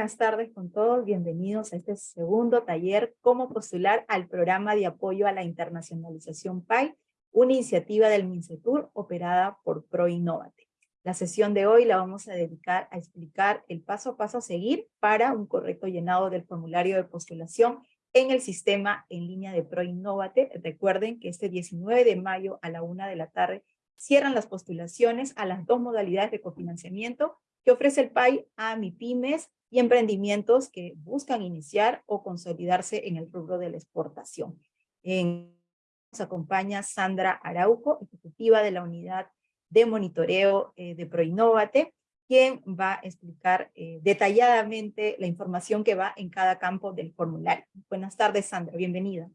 Buenas tardes con todos. Bienvenidos a este segundo taller, Cómo postular al programa de apoyo a la internacionalización PAI, una iniciativa del MINCETUR operada por ProInnovate. La sesión de hoy la vamos a dedicar a explicar el paso a paso a seguir para un correcto llenado del formulario de postulación en el sistema en línea de ProInnovate. Recuerden que este 19 de mayo a la una de la tarde cierran las postulaciones a las dos modalidades de cofinanciamiento que ofrece el PAI a MIPIMES y emprendimientos que buscan iniciar o consolidarse en el rubro de la exportación. nos acompaña Sandra Araujo, ejecutiva de la unidad de monitoreo eh, de Proinnovate, quien va a explicar eh, detalladamente la información que va en cada campo del formulario. Buenas tardes, Sandra, bienvenida.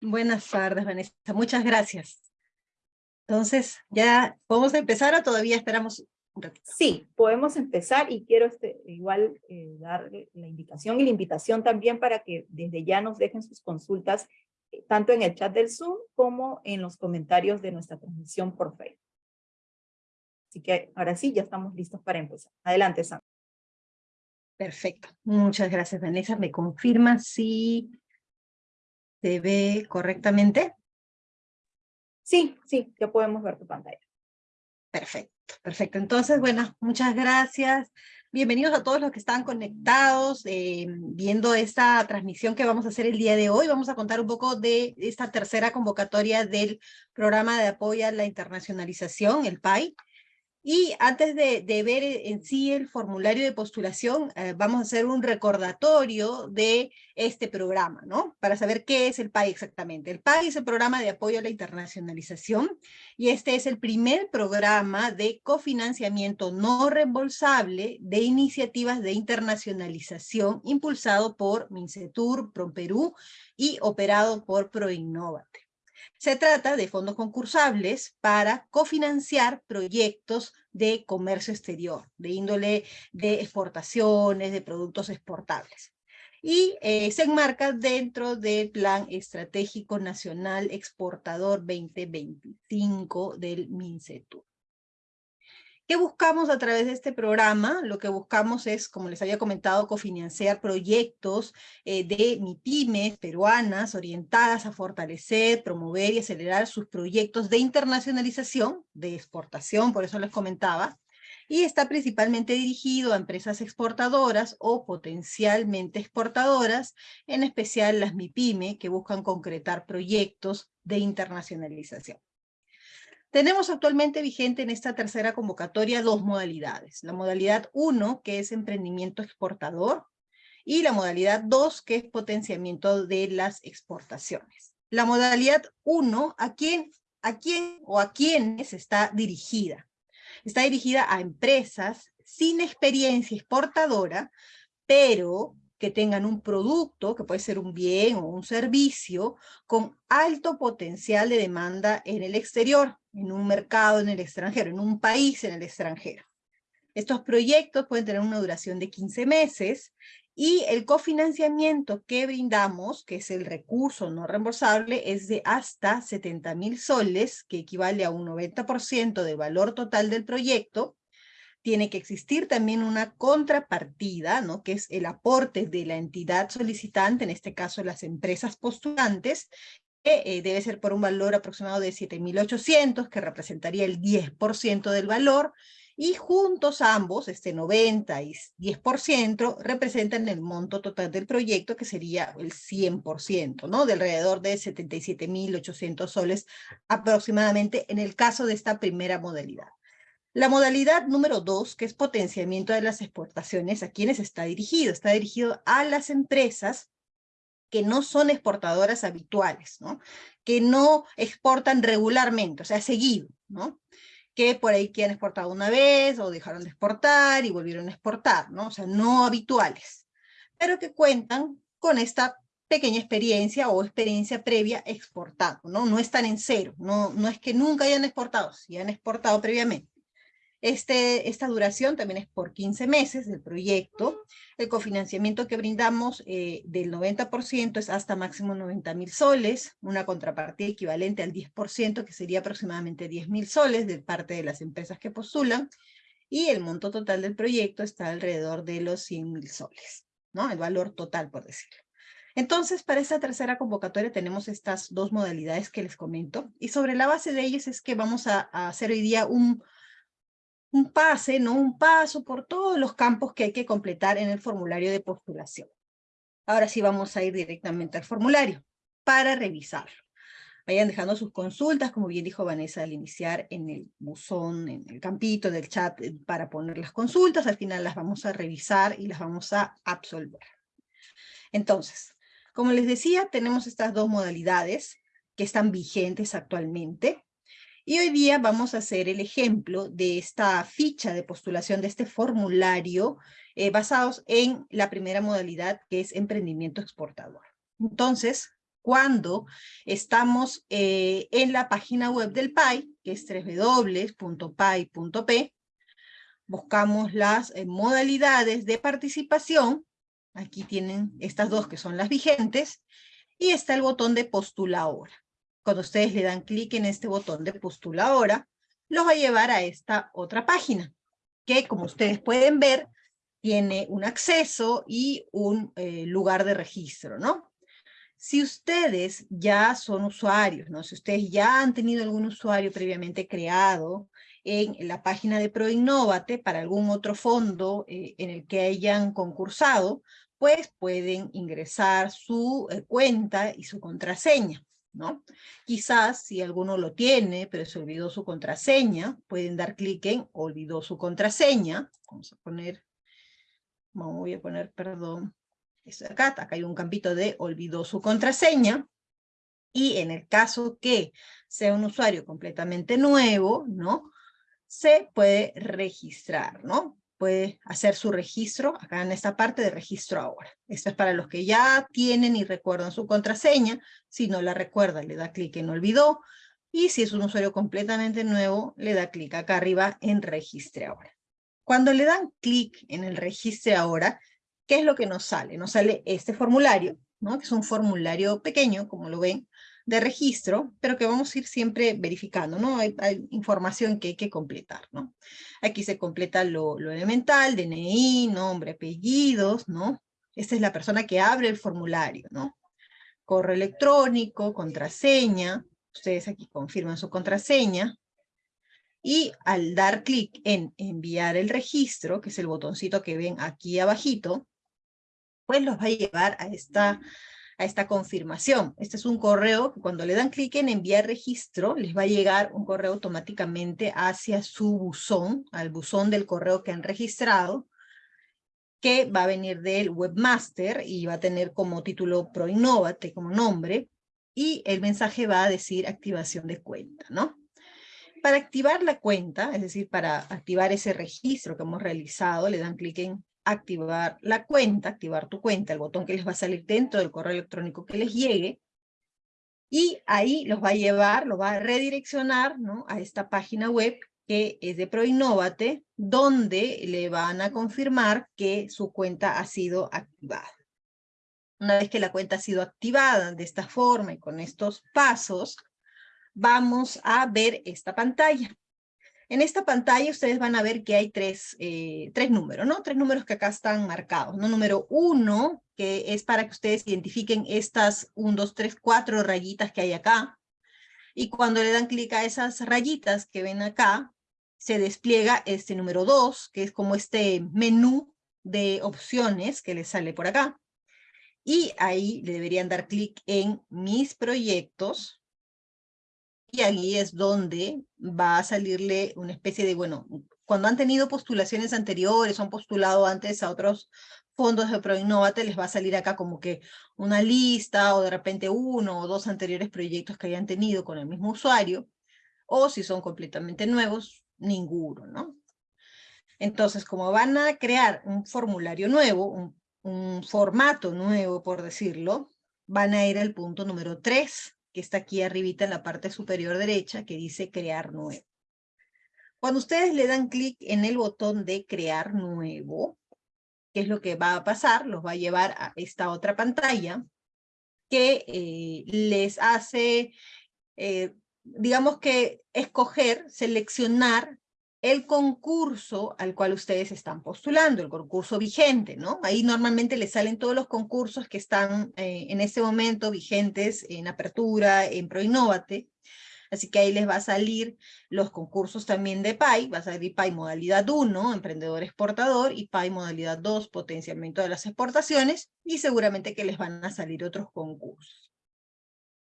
Buenas tardes, Vanessa, muchas gracias. Entonces, ¿ya podemos empezar o todavía esperamos Sí, podemos empezar y quiero este, igual eh, dar la indicación y la invitación también para que desde ya nos dejen sus consultas eh, tanto en el chat del Zoom como en los comentarios de nuestra transmisión por Facebook. Así que ahora sí, ya estamos listos para empezar. Adelante, Sam. Perfecto. Muchas gracias, Vanessa. ¿Me confirma si se ve correctamente? Sí, sí, ya podemos ver tu pantalla. Perfecto. Perfecto, entonces, bueno, muchas gracias. Bienvenidos a todos los que están conectados, eh, viendo esta transmisión que vamos a hacer el día de hoy. Vamos a contar un poco de esta tercera convocatoria del programa de apoyo a la internacionalización, el PAI. Y antes de, ver en sí el formulario de postulación, eh, vamos a hacer un recordatorio de este programa, ¿no? Para saber qué es el PAI exactamente. El PAI es el programa de apoyo a la internacionalización y este es el primer programa de cofinanciamiento no reembolsable de iniciativas de internacionalización impulsado por MINCETUR, PROMPERÚ y operado por ProInnovate. Se trata de fondos concursables para cofinanciar proyectos de comercio exterior, de índole de exportaciones, de productos exportables. Y eh, se enmarca dentro del Plan Estratégico Nacional Exportador 2025 del MINCETUR. ¿Qué buscamos a través de este programa? Lo que buscamos es, como les había comentado, cofinanciar proyectos eh, de MIPIMES peruanas orientadas a fortalecer, promover y acelerar sus proyectos de internacionalización, de exportación, por eso les comentaba, y está principalmente dirigido a empresas exportadoras o potencialmente exportadoras, en especial las MIPIME, que buscan concretar proyectos de internacionalización. Tenemos actualmente vigente en esta tercera convocatoria dos modalidades. La modalidad 1, que es emprendimiento exportador, y la modalidad 2, que es potenciamiento de las exportaciones. La modalidad 1, ¿a quién, ¿a quién o a quiénes está dirigida? Está dirigida a empresas sin experiencia exportadora, pero que tengan un producto, que puede ser un bien o un servicio, con alto potencial de demanda en el exterior, en un mercado en el extranjero, en un país en el extranjero. Estos proyectos pueden tener una duración de 15 meses y el cofinanciamiento que brindamos, que es el recurso no reembolsable, es de hasta 70 mil soles, que equivale a un 90% del valor total del proyecto, tiene que existir también una contrapartida, ¿no? que es el aporte de la entidad solicitante, en este caso las empresas postulantes, eh, debe ser por un valor aproximado de 7.800, que representaría el 10% del valor, y juntos ambos, este 90 y 10%, representan el monto total del proyecto, que sería el 100%, ¿no? De alrededor de 77.800 soles aproximadamente en el caso de esta primera modalidad. La modalidad número dos, que es potenciamiento de las exportaciones, ¿a quiénes está dirigido? Está dirigido a las empresas que no son exportadoras habituales, ¿no? que no exportan regularmente, o sea, seguido, ¿no? que por ahí que han una vez o dejaron de exportar y volvieron a exportar, ¿no? o sea, no habituales, pero que cuentan con esta pequeña experiencia o experiencia previa exportando, ¿no? No están en cero, no, no es que nunca hayan exportado, si han exportado previamente. Este, esta duración también es por 15 meses del proyecto. El cofinanciamiento que brindamos eh, del 90% es hasta máximo 90 mil soles, una contrapartida equivalente al 10%, que sería aproximadamente 10 mil soles de parte de las empresas que postulan. y el monto total del proyecto está alrededor de los 100 mil soles, ¿no? El valor total, por decirlo. Entonces, para esta tercera convocatoria tenemos estas dos modalidades que les comento, y sobre la base de ellas es que vamos a, hacer hoy día un, un pase, ¿no? Un paso por todos los campos que hay que completar en el formulario de postulación. Ahora sí vamos a ir directamente al formulario para revisarlo. Vayan dejando sus consultas, como bien dijo Vanessa al iniciar, en el buzón, en el campito del chat eh, para poner las consultas. Al final las vamos a revisar y las vamos a absolver. Entonces, como les decía, tenemos estas dos modalidades que están vigentes actualmente. Y hoy día vamos a hacer el ejemplo de esta ficha de postulación de este formulario eh, basados en la primera modalidad que es emprendimiento exportador. Entonces, cuando estamos eh, en la página web del PAI, que es www.pai.p, buscamos las eh, modalidades de participación Aquí tienen estas dos que son las vigentes. Y está el botón de postula ahora. Cuando ustedes le dan clic en este botón de postula ahora, los va a llevar a esta otra página, que como ustedes pueden ver, tiene un acceso y un eh, lugar de registro, ¿no? Si ustedes ya son usuarios, ¿no? Si ustedes ya han tenido algún usuario previamente creado en la página de ProInnovate para algún otro fondo eh, en el que hayan concursado, pues pueden ingresar su eh, cuenta y su contraseña, Quizás si alguno lo tiene, pero se olvidó su contraseña, pueden dar clic en olvidó su contraseña. Vamos a poner, voy a poner, perdón, acá, acá hay un campito de olvidó su contraseña. Y en el caso que sea un usuario completamente nuevo, ¿no? Se puede registrar, ¿no? Puede hacer su registro acá en esta parte de registro ahora. Esto es para los que ya tienen y recuerdan su contraseña. Si no la recuerda, le da clic en olvidó. Y si es un usuario completamente nuevo, le da clic acá arriba en registre ahora. Cuando le dan clic en el registre ahora, ¿qué es lo que nos sale? Nos sale este formulario, ¿no? que es un formulario pequeño, como lo ven, de registro, pero que vamos a ir siempre verificando, ¿no? Hay, información que hay que completar, ¿no? Aquí se completa lo, lo, elemental, DNI, nombre, apellidos, ¿no? Esta es la persona que abre el formulario, ¿no? Correo electrónico, contraseña, ustedes aquí confirman su contraseña, y al dar clic en enviar el registro, que es el botoncito que ven aquí abajito, pues los va a llevar a esta a esta confirmación. Este es un correo que cuando le dan clic en enviar registro, les va a llegar un correo automáticamente hacia su buzón, al buzón del correo que han registrado, que va a venir del webmaster y va a tener como título ProInnovate como nombre, y el mensaje va a decir activación de cuenta, ¿no? Para activar la cuenta, es decir, para activar ese registro que hemos realizado, le dan clic en activar la cuenta, activar tu cuenta, el botón que les va a salir dentro del correo electrónico que les llegue, y ahí los va a llevar, los va a redireccionar a esta página web que es de ProInnovate, donde le van a confirmar que su cuenta ha sido activada. Una vez que la cuenta ha sido activada de esta forma y con estos pasos, vamos a ver esta pantalla. En esta pantalla ustedes van a ver que hay tres, eh, tres números, ¿no? Tres números que acá están marcados, ¿no? Número uno, que es para que ustedes identifiquen estas un, dos, tres, cuatro rayitas que hay acá. Y cuando le dan clic a esas rayitas que ven acá, se despliega este número dos, que es como este menú de opciones que les sale por acá. Y ahí le deberían dar clic en mis proyectos, y ahí es donde va a salirle una especie de, bueno, cuando han tenido postulaciones anteriores, han postulado antes a otros fondos de ProInnovate, les va a salir acá como que una lista o de repente uno o dos anteriores proyectos que hayan tenido con el mismo usuario, o si son completamente nuevos, ninguno, ¿no? Entonces, como van a crear un formulario nuevo, un, formato nuevo, por decirlo, van a ir al punto número 3, que está aquí arribita en la parte superior derecha, que dice crear nuevo. Cuando ustedes le dan clic en el botón de crear nuevo, ¿qué es lo que va a pasar? Los va a llevar a esta otra pantalla que eh, les hace, eh, digamos que escoger, seleccionar el concurso al cual ustedes están postulando, el concurso vigente, ¿no? Ahí normalmente les salen todos los concursos que están eh, en este momento vigentes en apertura, en ProInnovate, Así que ahí les va a salir los concursos también de PAI, va a salir PAI modalidad 1, emprendedor exportador, y PAI modalidad 2, potenciamiento de las exportaciones, y seguramente que les van a salir otros concursos.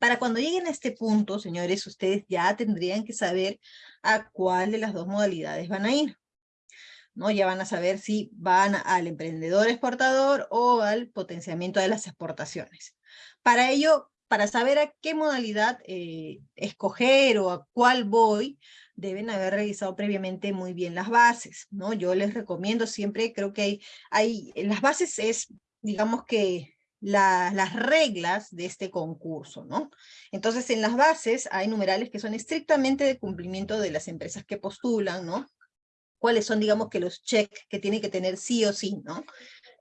Para cuando lleguen a este punto, señores, ustedes ya tendrían que saber a cuál de las dos modalidades van a ir. ¿no? Ya van a saber si van al emprendedor exportador o al potenciamiento de las exportaciones. Para ello, para saber a qué modalidad eh, escoger o a cuál voy, deben haber revisado previamente muy bien las bases, ¿no? Yo les recomiendo siempre, creo que hay, hay las bases es, digamos que las reglas de este concurso, ¿no? Entonces, en las bases hay numerales que son estrictamente de cumplimiento de las empresas que postulan, ¿no? Cuáles son, digamos, que los checks que tienen que tener sí o sí, ¿no?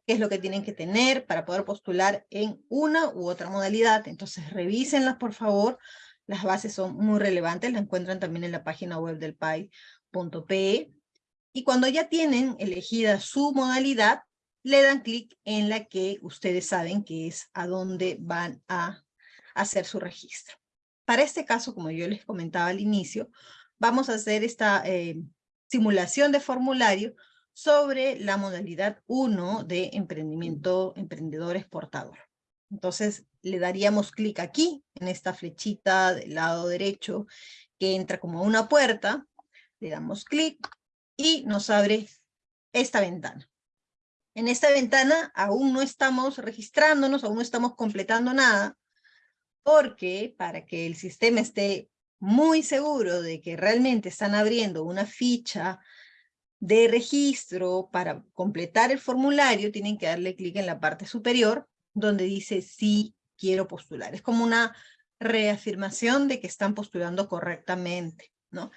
qué es lo que tienen que tener para poder postular en una u otra modalidad. Entonces, revísenlas, por favor. Las bases son muy relevantes, las encuentran también en la página web del PAI.pe. Y cuando ya tienen elegida su modalidad, le dan clic en la que ustedes saben que es a dónde van a hacer su registro. Para este caso, como yo les comentaba al inicio, vamos a hacer esta eh, simulación de formulario sobre la modalidad 1 de emprendimiento emprendedor exportador. Entonces le daríamos clic aquí, en esta flechita del lado derecho, que entra como una puerta, le damos clic y nos abre esta ventana. En esta ventana aún no estamos registrándonos, aún no estamos completando nada, porque para que el sistema esté muy seguro de que realmente están abriendo una ficha de registro para completar el formulario, tienen que darle clic en la parte superior, donde dice sí quiero postular. Es como una reafirmación de que están postulando correctamente, ¿no?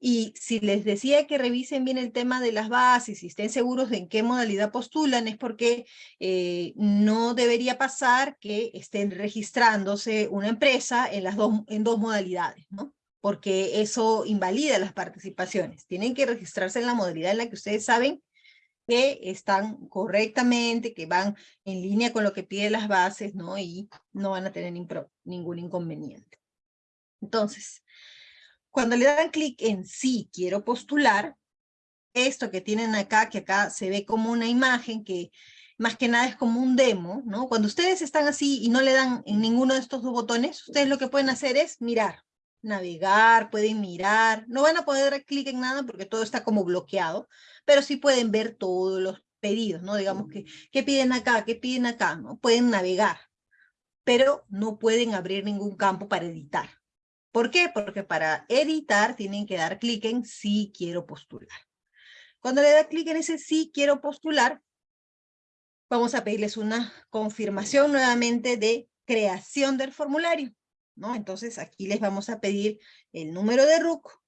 Y si les decía que revisen bien el tema de las bases y estén seguros de en qué modalidad postulan, es porque eh, no debería pasar que estén registrándose una empresa en, las dos, en dos modalidades, ¿no? porque eso invalida las participaciones. Tienen que registrarse en la modalidad en la que ustedes saben que están correctamente, que van en línea con lo que piden las bases, ¿no? Y no van a tener ningún inconveniente. Entonces, cuando le dan clic en sí quiero postular, esto que tienen acá, que acá se ve como una imagen que más que nada es como un demo, ¿no? Cuando ustedes están así y no le dan en ninguno de estos dos botones, ustedes lo que pueden hacer es mirar, navegar, pueden mirar, no van a poder dar clic en nada porque todo está como bloqueado, pero sí pueden ver todos los pedidos, ¿no? Digamos que, ¿qué piden acá? ¿Qué piden acá? ¿no? Pueden navegar, pero no pueden abrir ningún campo para editar. ¿Por qué? Porque para editar tienen que dar clic en sí quiero postular. Cuando le da clic en ese sí quiero postular, vamos a pedirles una confirmación nuevamente de creación del formulario. Entonces aquí les vamos a pedir el número de RUC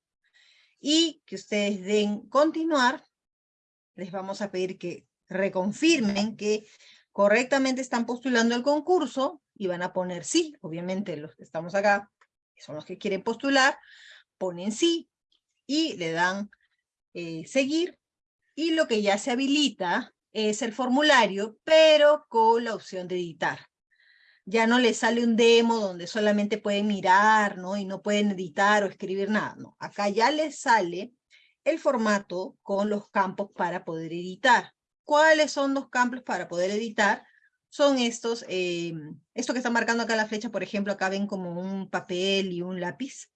y que ustedes den continuar. Les vamos a pedir que reconfirmen que correctamente están postulando el concurso y van a poner sí, obviamente los que estamos acá, son los que quieren postular, ponen sí y le dan eh, seguir y lo que ya se habilita es el formulario, pero con la opción de editar ya no les sale un demo donde solamente pueden mirar, ¿no? Y no pueden editar o escribir nada, ¿no? Acá ya les sale el formato con los campos para poder editar. ¿Cuáles son los campos para poder editar? Son estos, eh, esto que está marcando acá la flecha, por ejemplo, acá ven como un papel y un lápiz.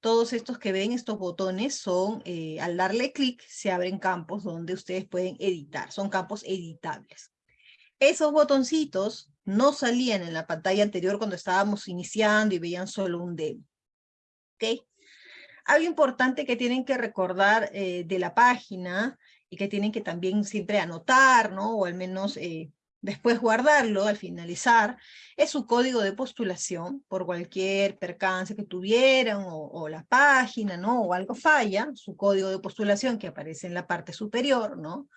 Todos estos que ven, estos botones, son, eh, al darle clic, se abren campos donde ustedes pueden editar. Son campos editables. Esos botoncitos no salían en la pantalla anterior cuando estábamos iniciando y veían solo un demo. ¿Ok? Algo importante que tienen que recordar eh, de la página y que tienen que también siempre anotar, ¿no? O al menos eh, después guardarlo al finalizar, es su código de postulación por cualquier percance que tuvieran o, la página, ¿no? O algo falla, su código de postulación que aparece en la parte superior, ¿no?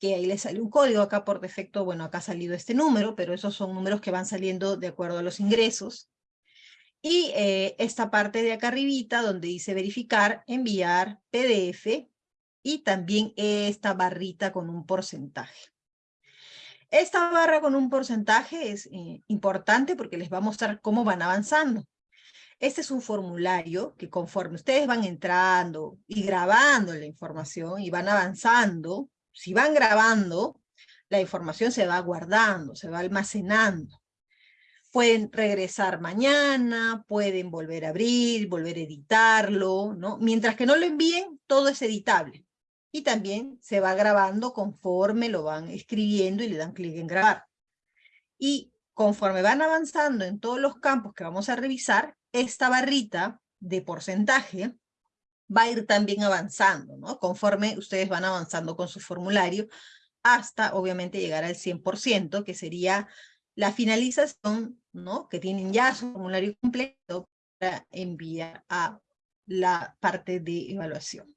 que ahí le sale un código, acá por defecto, bueno, acá ha salido este número, pero esos son números que van saliendo de acuerdo a los ingresos. Y eh, esta parte de acá arribita, donde dice verificar, enviar, PDF, y también esta barrita con un porcentaje. Esta barra con un porcentaje es eh, importante porque les va a mostrar cómo van avanzando. Este es un formulario que conforme ustedes van entrando y grabando la información y van avanzando, si van grabando, la información se va guardando, se va almacenando. Pueden regresar mañana, pueden volver a abrir, volver a editarlo, ¿no? Mientras que no lo envíen, todo es editable. Y también se va grabando conforme lo van escribiendo y le dan clic en grabar. Y conforme van avanzando en todos los campos que vamos a revisar, esta barrita de porcentaje va a ir también avanzando, ¿no? Conforme ustedes van avanzando con su formulario, hasta obviamente llegar al 100%, que sería la finalización, ¿no? Que tienen ya su formulario completo para enviar a la parte de evaluación.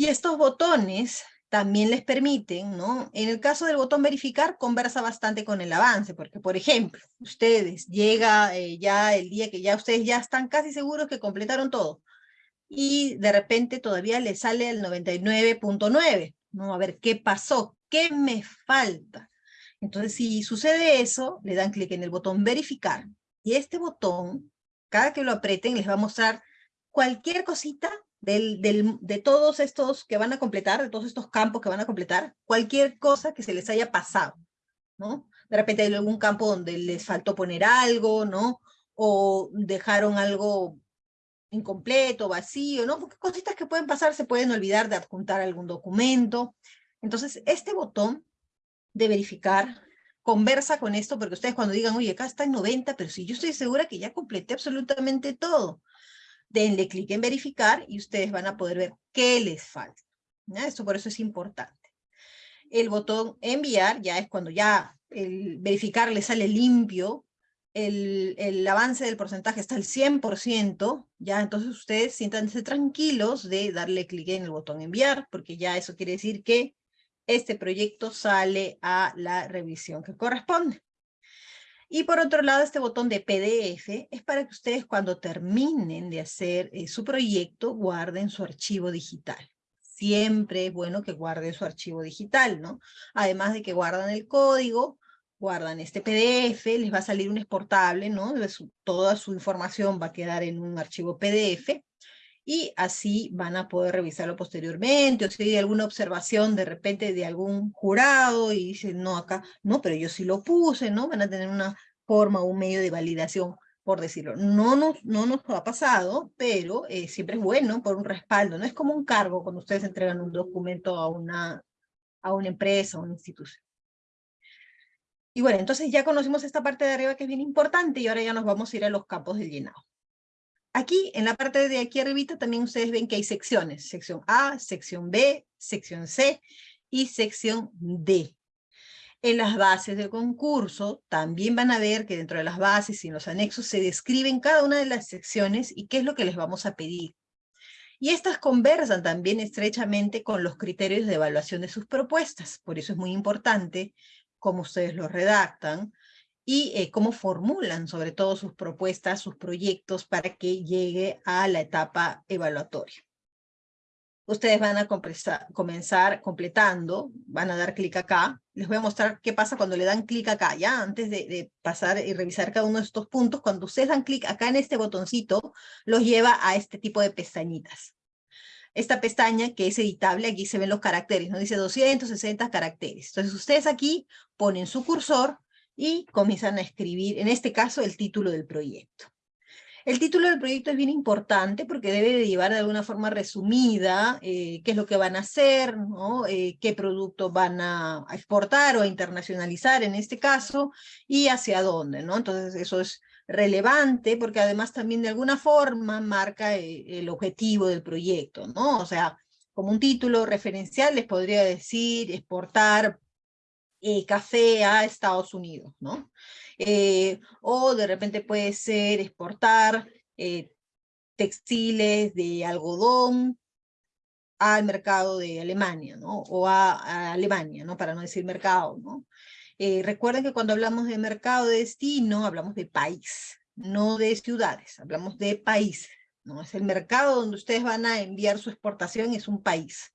Y estos botones también les permiten, ¿no? En el caso del botón verificar, conversa bastante con el avance, porque por ejemplo, ustedes llega eh, ya el día que ya ustedes ya están casi seguros que completaron todo, y de repente todavía les sale el 99.9, ¿no? A ver, ¿qué pasó? ¿Qué me falta? Entonces, si sucede eso, le dan clic en el botón verificar, y este botón, cada que lo aprieten, les va a mostrar cualquier cosita del, de todos estos que van a completar, de todos estos campos que van a completar, cualquier cosa que se les haya pasado, ¿no? De repente hay algún campo donde les faltó poner algo, ¿no? O dejaron algo incompleto, vacío, ¿no? Porque cositas que pueden pasar, se pueden olvidar de adjuntar algún documento. Entonces, este botón de verificar conversa con esto, porque ustedes cuando digan, oye, acá está en 90, pero si yo estoy segura que ya completé absolutamente todo denle clic en verificar y ustedes van a poder ver qué les falta. Esto por eso es importante. El botón enviar ya es cuando ya el verificar le sale limpio, el, el avance del porcentaje está al 100%, ya entonces ustedes siéntanse tranquilos de darle clic en el botón enviar, porque ya eso quiere decir que este proyecto sale a la revisión que corresponde. Y por otro lado, este botón de PDF es para que ustedes cuando terminen de hacer eh, su proyecto, guarden su archivo digital. Siempre es bueno que guarden su archivo digital, ¿no? Además de que guardan el código, guardan este PDF, les va a salir un exportable, ¿no? toda su información va a quedar en un archivo PDF y así van a poder revisarlo posteriormente, o si hay alguna observación de repente de algún jurado y dicen, no, acá, no, pero yo sí lo puse, ¿no? Van a tener una forma, un medio de validación, por decirlo. No nos, no nos ha pasado, pero eh, siempre es bueno por un respaldo, no es como un cargo cuando ustedes entregan un documento a una, a una empresa, a una institución. Y bueno, entonces ya conocimos esta parte de arriba que es bien importante y ahora ya nos vamos a ir a los campos del llenado. Aquí, en la parte de aquí arribita, también ustedes ven que hay secciones. Sección A, sección B, sección C y sección D. En las bases del concurso también van a ver que dentro de las bases y en los anexos se describen cada una de las secciones y qué es lo que les vamos a pedir. Y estas conversan también estrechamente con los criterios de evaluación de sus propuestas. Por eso es muy importante cómo ustedes lo redactan, y eh, cómo formulan sobre todo sus propuestas, sus proyectos para que llegue a la etapa evaluatoria. Ustedes van a comenzar completando, van a dar clic acá. Les voy a mostrar qué pasa cuando le dan clic acá, ya antes de, de, pasar y revisar cada uno de estos puntos. Cuando ustedes dan clic acá en este botoncito, los lleva a este tipo de pestañitas. Esta pestaña que es editable, aquí se ven los caracteres, ¿no? Dice 260 caracteres. Entonces ustedes aquí ponen su cursor, y comienzan a escribir, en este caso, el título del proyecto. El título del proyecto es bien importante porque debe de llevar de alguna forma resumida eh, qué es lo que van a hacer, ¿no? Eh, qué producto van a, exportar o a internacionalizar en este caso, y hacia dónde. ¿no? Entonces eso es relevante porque además también de alguna forma marca eh, el objetivo del proyecto. ¿no? O sea, como un título referencial les podría decir exportar eh, café a Estados Unidos, ¿no? Eh, o de repente puede ser exportar eh, textiles de algodón al mercado de Alemania, ¿no? O a, Alemania, ¿no? Para no decir mercado, ¿no? recuerden que cuando hablamos de mercado de destino, hablamos de país, no de ciudades, hablamos de país, ¿no? Es el mercado donde ustedes van a enviar su exportación, es un país.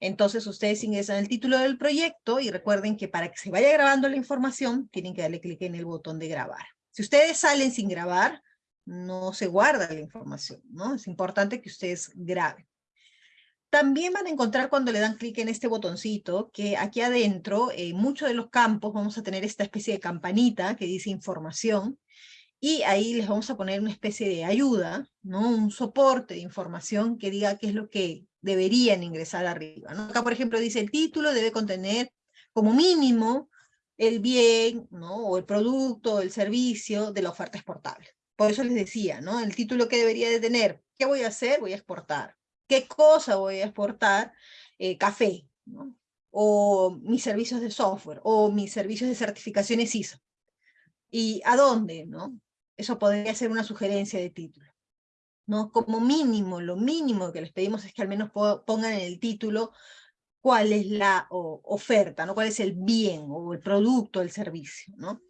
Entonces ustedes ingresan el título del proyecto y recuerden que para que se vaya grabando la información, tienen que darle clic en el botón de grabar. Si ustedes salen sin grabar, no se guarda la información, ¿no? Es importante que ustedes graben. También van a encontrar cuando le dan clic en este botoncito que aquí adentro, en muchos de los campos, vamos a tener esta especie de campanita que dice información y ahí les vamos a poner una especie de ayuda, ¿no? un soporte de información que diga qué es lo que deberían ingresar arriba. ¿no? Acá, por ejemplo, dice el título debe contener como mínimo el bien ¿no? o el producto o el servicio de la oferta exportable. Por eso les decía, ¿no? el título que debería de tener, ¿qué voy a hacer? Voy a exportar qué cosa voy a exportar, eh, café, ¿no? o mis servicios de software, o mis servicios de certificaciones ISO. ¿Y a dónde? ¿no? Eso podría ser una sugerencia de título. ¿No? Como mínimo, lo mínimo que les pedimos es que al menos pongan en el título cuál es la oferta, ¿no? cuál es el bien, o el producto, el servicio. ¿no?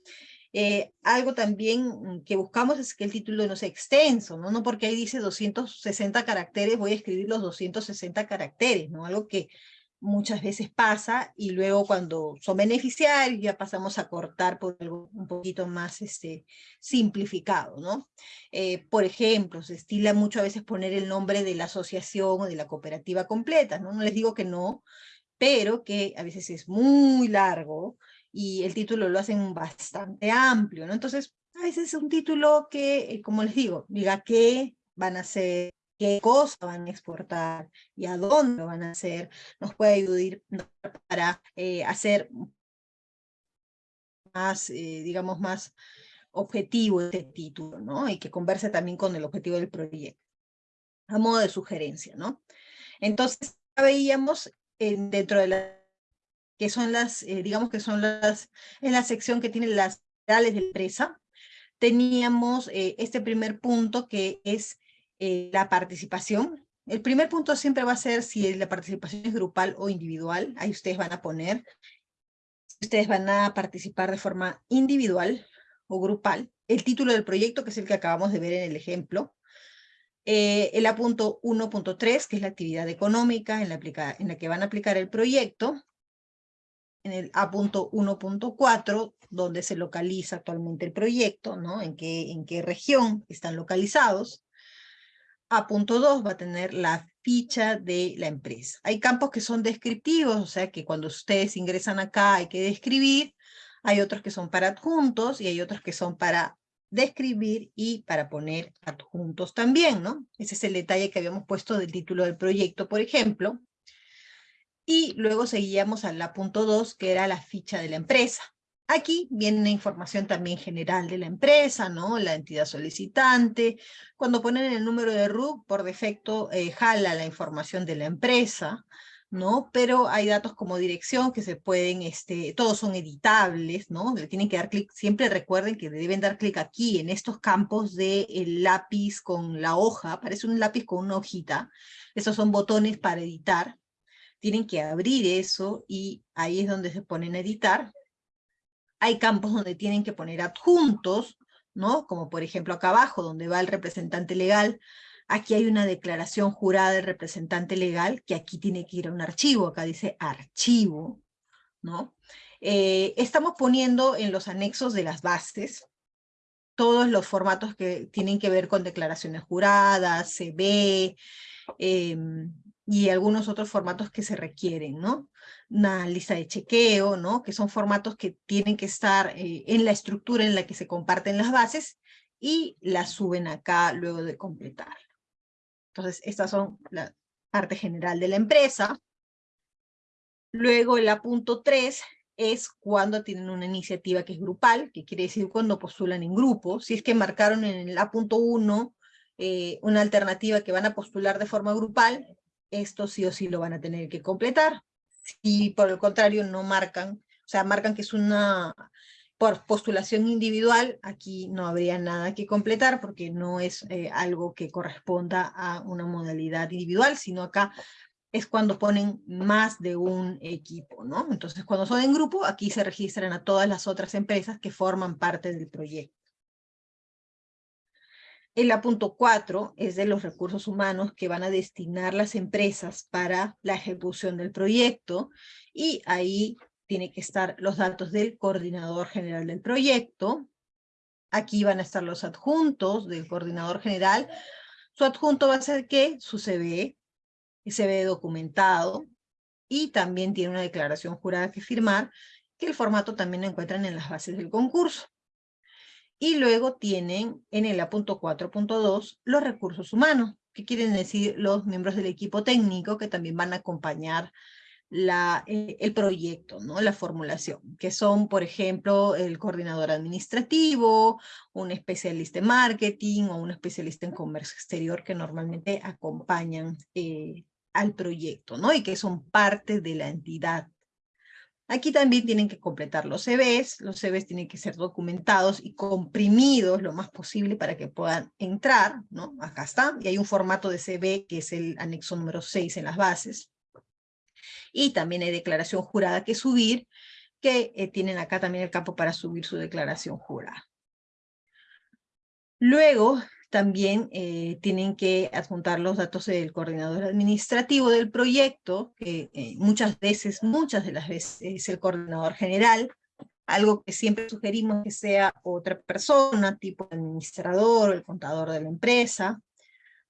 Eh, algo también mm, que buscamos es que el título no sea extenso, ¿no? No porque ahí dice 260 caracteres, voy a escribir los 260 caracteres, ¿no? Algo que muchas veces pasa y luego cuando son beneficiarios ya pasamos a cortar por algo un poquito más este, simplificado, ¿no? Eh, por ejemplo, se estila mucho a veces poner el nombre de la asociación o de la cooperativa completa, ¿no? No les digo que no, pero que a veces es muy largo y el título lo hacen bastante amplio, ¿no? Entonces, a veces es un título que, eh, como les digo, diga qué van a hacer, qué cosa van a exportar y a dónde van a hacer, nos puede ayudar para eh, hacer más, eh, digamos, más objetivo este título, ¿no? Y que converse también con el objetivo del proyecto, a modo de sugerencia, ¿no? Entonces, veíamos en, dentro de la que son las, eh, digamos que son las, en la sección que tiene las reales de empresa, teníamos este primer punto que es eh, la participación. El primer punto siempre va a ser si la participación es grupal o individual, ahí ustedes van a poner, ustedes van a participar de forma individual o grupal, el título del proyecto, que es el que acabamos de ver en el ejemplo, el apunto 1.3, que es la actividad económica en la, en la que van a aplicar el proyecto, en el A.1.4, donde se localiza actualmente el proyecto, ¿no? En qué, en qué región están localizados. A.2 va a tener la ficha de la empresa. Hay campos que son descriptivos, o sea que cuando ustedes ingresan acá hay que describir, hay otros que son para adjuntos y hay otros que son para describir y para poner adjuntos también, ¿no? Ese es el detalle que habíamos puesto del título del proyecto, por ejemplo y luego seguíamos a la punto 2, que era la ficha de la empresa. Aquí viene una información también general de la empresa, ¿no? La entidad solicitante. Cuando ponen el número de RUC, por defecto eh, jala la información de la empresa, ¿no? Pero hay datos como dirección que se pueden, este, todos son editables, ¿no? Le tienen que dar clic, siempre recuerden que deben dar clic aquí, en estos campos del el lápiz con la hoja, parece un lápiz con una hojita. Esos son botones para editar, tienen que abrir eso y ahí es donde se ponen a editar. Hay campos donde tienen que poner adjuntos, ¿no? Como por ejemplo acá abajo, donde va el representante legal. Aquí hay una declaración jurada del representante legal, que aquí tiene que ir a un archivo, acá dice archivo, ¿no? Eh, estamos poniendo en los anexos de las bases todos los formatos que tienen que ver con declaraciones juradas, CB, eh, y algunos otros formatos que se requieren, ¿no? Una lista de chequeo, ¿no? Que son formatos que tienen que estar eh, en la estructura en la que se comparten las bases y las suben acá luego de completar. Entonces, estas son la parte general de la empresa. Luego, el punto 3 es cuando tienen una iniciativa que es grupal, que quiere decir cuando postulan en grupo. Si es que marcaron en el A.1 eh, una alternativa que van a postular de forma grupal, esto sí o sí lo van a tener que completar. Si por el contrario no marcan, o sea, marcan que es una por postulación individual, aquí no habría nada que completar porque no es eh, algo que corresponda a una modalidad individual, sino acá es cuando ponen más de un equipo, ¿no? Entonces, cuando son en grupo, aquí se registran a todas las otras empresas que forman parte del proyecto. El la punto 4 es de los recursos humanos que van a destinar las empresas para la ejecución del proyecto y ahí tiene que estar los datos del coordinador general del proyecto. Aquí van a estar los adjuntos del coordinador general. Su adjunto va a ser que su CV, CV documentado, y también tiene una declaración jurada que firmar, que el formato también lo encuentran en las bases del concurso. Y luego tienen en el A.4.2 los recursos humanos, que quieren decir los miembros del equipo técnico que también van a acompañar la, eh, el proyecto, ¿no? la formulación, que son, por ejemplo, el coordinador administrativo, un especialista en marketing o un especialista en comercio exterior que normalmente acompañan eh, al proyecto, ¿no? Y que son parte de la entidad. Aquí también tienen que completar los CVs, los CVs tienen que ser documentados y comprimidos lo más posible para que puedan entrar, ¿no? Acá está, y hay un formato de CV que es el anexo número 6 en las bases. Y también hay declaración jurada que subir, que eh, tienen acá también el campo para subir su declaración jurada. Luego, también eh, tienen que adjuntar los datos del coordinador administrativo del proyecto, que eh, muchas veces, muchas de las veces es el coordinador general, algo que siempre sugerimos que sea otra persona, tipo administrador o el contador de la empresa,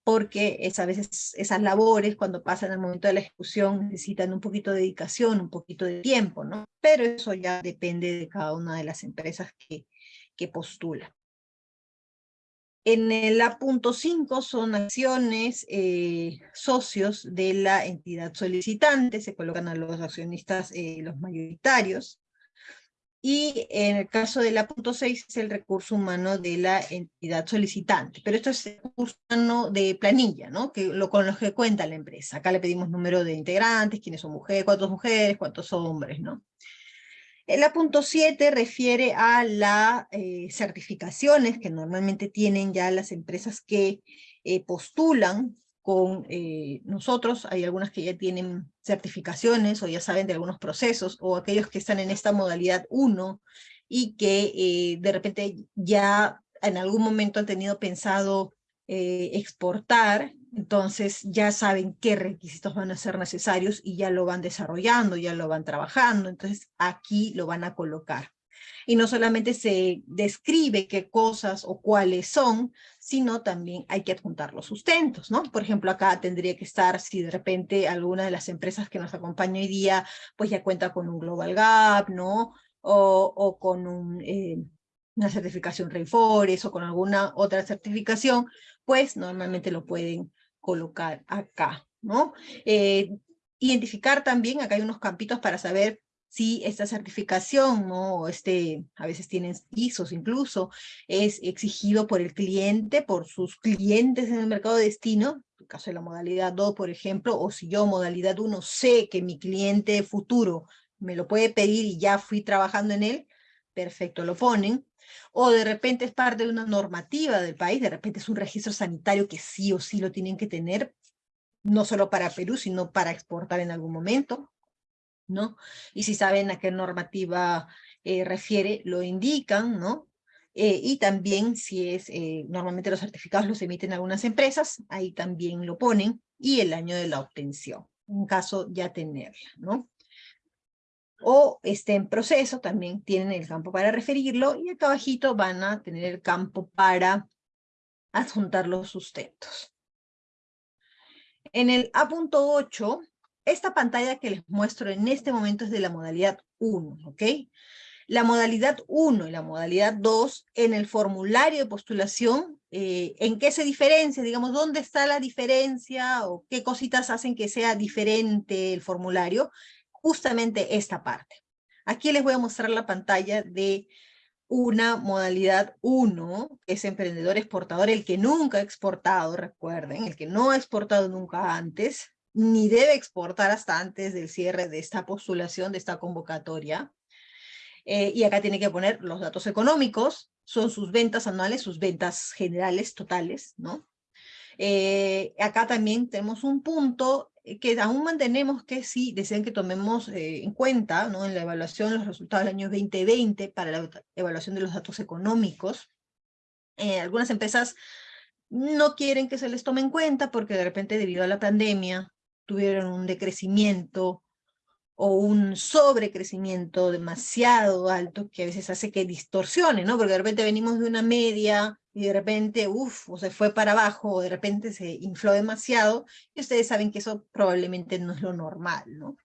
porque a veces esas labores cuando pasan al momento de la ejecución necesitan un poquito de dedicación, un poquito de tiempo, ¿no? Pero eso ya depende de cada una de las empresas que, que postulan. En el A.5 son acciones eh, socios de la entidad solicitante, se colocan a los accionistas eh, los mayoritarios. Y en el caso del A.6 es el recurso humano de la entidad solicitante. Pero esto es el recurso humano de planilla, ¿no? Que, lo, con los que cuenta la empresa. Acá le pedimos número de integrantes, quiénes son mujeres, cuántos mujeres, cuántos hombres, ¿no? El A.7 refiere a las eh, certificaciones que normalmente tienen ya las empresas que eh, postulan con eh, nosotros. Hay algunas que ya tienen certificaciones o ya saben de algunos procesos, o aquellos que están en esta modalidad 1 y que de repente ya en algún momento han tenido pensado exportar entonces ya saben qué requisitos van a ser necesarios y ya lo van desarrollando, ya lo van trabajando, entonces aquí lo van a colocar. Y no solamente se describe qué cosas o cuáles son, sino también hay que adjuntar los sustentos, ¿no? Por ejemplo, acá tendría que estar si de repente alguna de las empresas que nos acompaña hoy día, pues ya cuenta con un Global Gap, ¿no? O, con eh, una certificación Rainforest o con alguna otra certificación, pues normalmente lo pueden colocar acá, ¿no? Eh, identificar también, acá hay unos campitos para saber si esta certificación, ¿no? Este, a veces tienen ISOs incluso, es exigido por el cliente, por sus clientes en el mercado de destino, en el caso de la modalidad 2, por ejemplo, o si yo modalidad 1 sé que mi cliente futuro me lo puede pedir y ya fui trabajando en él, perfecto, lo ponen o de repente es parte de una normativa del país, de repente es un registro sanitario que sí o sí lo tienen que tener, no solo para Perú, sino para exportar en algún momento, ¿no? Y si saben a qué normativa eh, refiere, lo indican, ¿no? Eh, y también si es, eh, normalmente los certificados los emiten algunas empresas, ahí también lo ponen, y el año de la obtención, en caso ya tenerla, ¿no? O esté en proceso, también tienen el campo para referirlo, y acá abajito van a tener el campo para adjuntar los sustentos. En el A.8, esta pantalla que les muestro en este momento es de la modalidad 1, ¿ok? La modalidad 1 y la modalidad 2, en el formulario de postulación, eh, ¿en qué se diferencia? Digamos, ¿dónde está la diferencia o qué cositas hacen que sea diferente el formulario? Justamente esta parte. Aquí les voy a mostrar la pantalla de una modalidad 1, que es emprendedor exportador, el que nunca ha exportado, recuerden, el que no ha exportado nunca antes, ni debe exportar hasta antes del cierre de esta postulación, de esta convocatoria. Eh, y acá tiene que poner los datos económicos, son sus ventas anuales, sus ventas generales, totales, ¿no? Eh, acá también tenemos un punto que aún mantenemos que sí desean que tomemos eh, en cuenta ¿no? en la evaluación los resultados del año 2020 para la evaluación de los datos económicos. algunas empresas no quieren que se les tome en cuenta porque de repente debido a la pandemia tuvieron un decrecimiento o un sobrecrecimiento demasiado alto que a veces hace que distorsione, ¿no? Porque de repente venimos de una media y de repente, uff, o se fue para abajo, o de repente se infló demasiado, y ustedes saben que eso probablemente no es lo normal, ¿no?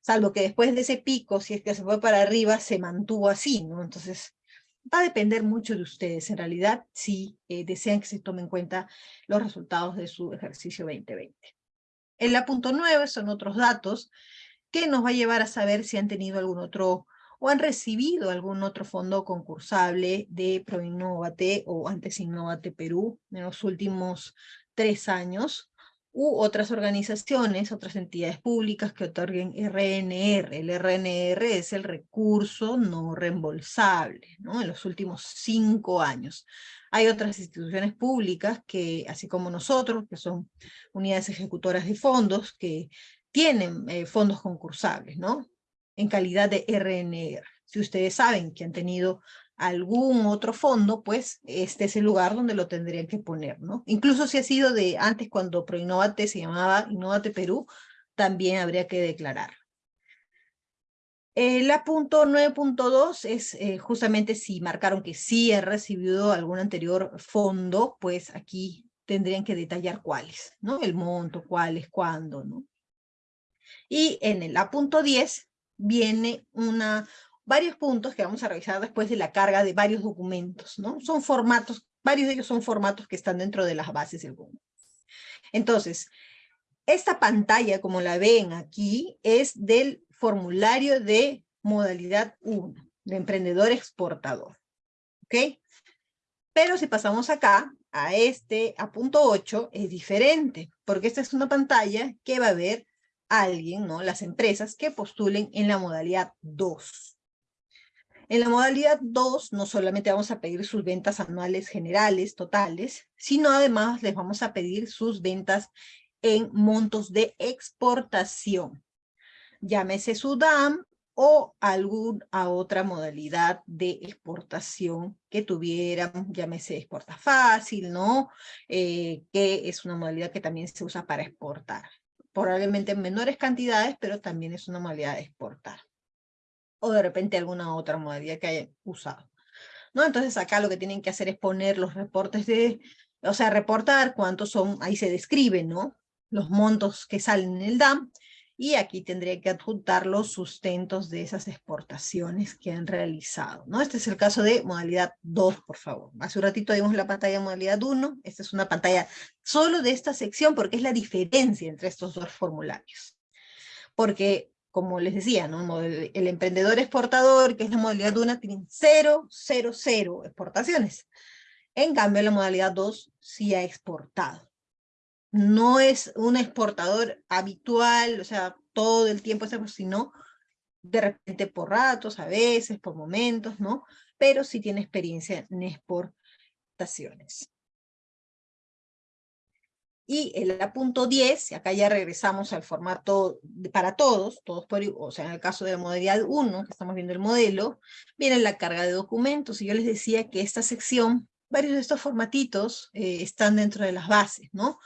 Salvo que después de ese pico, si es que se fue para arriba, se mantuvo así, ¿no? Entonces, va a depender mucho de ustedes, en realidad, si eh, desean que se tomen en cuenta los resultados de su ejercicio 2020. En la punto 9 son otros datos que nos va a llevar a saber si han tenido algún otro o han recibido algún otro fondo concursable de ProInnovate o antes Innovate Perú en los últimos tres años, u otras organizaciones, otras entidades públicas que otorguen RNR. El RNR es el recurso no reembolsable, ¿no? En los últimos cinco años. Hay otras instituciones públicas que, así como nosotros, que son unidades ejecutoras de fondos, que tienen eh, fondos concursables, ¿no? En calidad de RNR. Si ustedes saben que han tenido algún otro fondo, pues este es el lugar donde lo tendrían que poner, ¿no? Incluso si ha sido de antes cuando ProInnovate se llamaba Innovate Perú, también habría que declarar. Eh, la punto 9.2 es eh, justamente si marcaron que sí ha recibido algún anterior fondo, pues aquí tendrían que detallar cuáles, ¿no? El monto, cuáles, cuándo, ¿no? Y en el A.10 viene una, varios puntos que vamos a revisar después de la carga de varios documentos, ¿no? Son formatos, varios de ellos son formatos que están dentro de las bases del Google. Entonces, esta pantalla, como la ven aquí, es del formulario de modalidad 1, de emprendedor exportador. ¿Ok? Pero si pasamos acá, a este, a punto 8, es diferente, porque esta es una pantalla que va a ver alguien, ¿no? Las empresas que postulen en la modalidad 2. En la modalidad 2 no solamente vamos a pedir sus ventas anuales generales, totales, sino además les vamos a pedir sus ventas en montos de exportación. Llámese SUDAM o alguna otra modalidad de exportación que tuvieran, llámese exporta fácil, ¿no? Eh, que es una modalidad que también se usa para exportar probablemente en menores cantidades, pero también es una modalidad de exportar. O de repente alguna otra modalidad que hayan usado. ¿No? Entonces acá lo que tienen que hacer es poner los reportes de, o sea, reportar cuántos son, ahí se describen, ¿no? Los montos que salen en el DAM, y aquí tendría que adjuntar los sustentos de esas exportaciones que han realizado. ¿no? Este es el caso de modalidad 2, por favor. Hace un ratito vimos la pantalla de modalidad 1, esta es una pantalla solo de esta sección porque es la diferencia entre estos dos formularios. Porque, como les decía, ¿no? el emprendedor exportador, que es la modalidad 1, tiene 0, 0, 0 exportaciones. En cambio, la modalidad 2 sí ha exportado no es un exportador habitual, o sea, todo el tiempo, sino de repente por ratos, a veces, por momentos, ¿no? Pero sí tiene experiencia en exportaciones. Y el punto 10, acá ya regresamos al formato para todos, todos por, o sea, en el caso de la modalidad 1, que estamos viendo el modelo, viene la carga de documentos, y yo les decía que esta sección, varios de estos formatitos eh, están dentro de las bases, ¿no?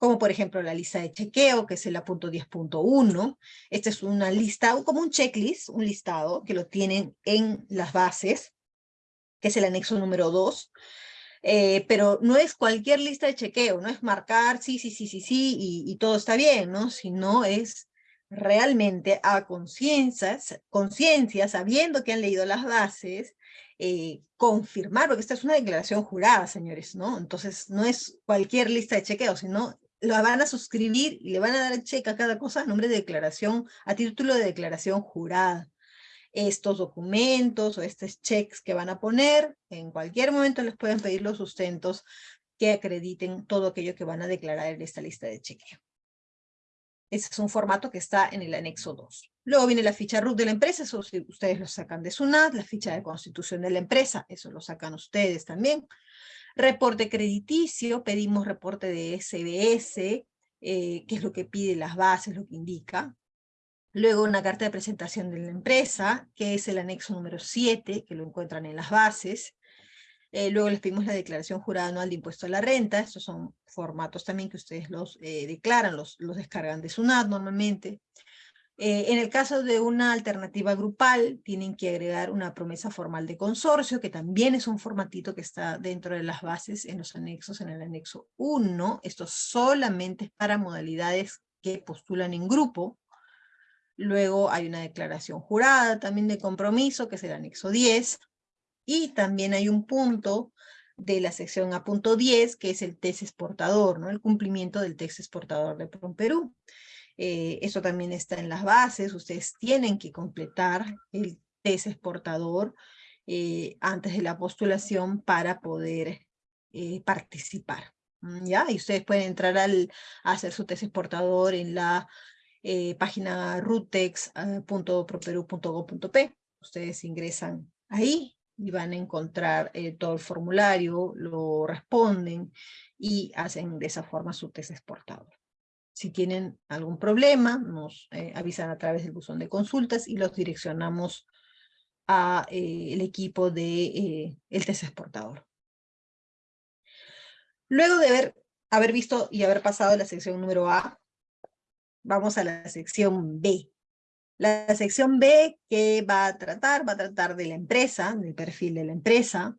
Como por ejemplo la lista de chequeo, que es el punto 10.1. Esta es una lista, como un checklist, un listado, que lo tienen en las bases, que es el anexo número 2. Eh, pero no es cualquier lista de chequeo, no es marcar sí, sí, sí, sí, sí, y, todo está bien, ¿no? Sino es realmente a conciencia, conciencia, sabiendo que han leído las bases, eh, confirmar, porque esta es una declaración jurada, señores, ¿no? Entonces, no es cualquier lista de chequeo, sino lo van a suscribir y le van a dar cheque a cada cosa a nombre de declaración, a título de declaración jurada. Estos documentos o estos cheques que van a poner, en cualquier momento les pueden pedir los sustentos que acrediten todo aquello que van a declarar en esta lista de chequeo. Ese es un formato que está en el anexo 2. Luego viene la ficha RUT de la empresa, eso ustedes lo sacan de SUNAT, la ficha de constitución de la empresa, eso lo sacan ustedes también. Reporte crediticio, pedimos reporte de SBS, eh, que es lo que pide las bases, lo que indica. Luego una carta de presentación de la empresa, que es el anexo número 7, que lo encuentran en las bases. Eh, luego les pedimos la declaración jurada anual de impuesto a la renta. Estos son formatos también que ustedes los eh, declaran, los, los descargan de SUNAT normalmente. Eh, en el caso de una alternativa grupal, tienen que agregar una promesa formal de consorcio, que también es un formatito que está dentro de las bases en los anexos, en el anexo 1. Esto solamente es para modalidades que postulan en grupo. Luego hay una declaración jurada también de compromiso, que es el anexo 10. Y también hay un punto de la sección A.10, que es el test exportador, ¿no? el cumplimiento del test exportador de Perú. Eh, eso también está en las bases, ustedes tienen que completar el test exportador eh, antes de la postulación para poder eh, participar. ¿ya? Y ustedes pueden entrar al, a hacer su test exportador en la página rutex.properu.gov.p. Ustedes ingresan ahí y van a encontrar todo el formulario, lo responden y hacen de esa forma su test exportador. Si tienen algún problema, nos eh, avisan a través del buzón de consultas y los direccionamos al eh, equipo de eh, el test exportador. Luego de haber, haber visto y haber pasado la sección número A, vamos a la sección B. La sección B que va a tratar, va a tratar de la empresa, del perfil de la empresa.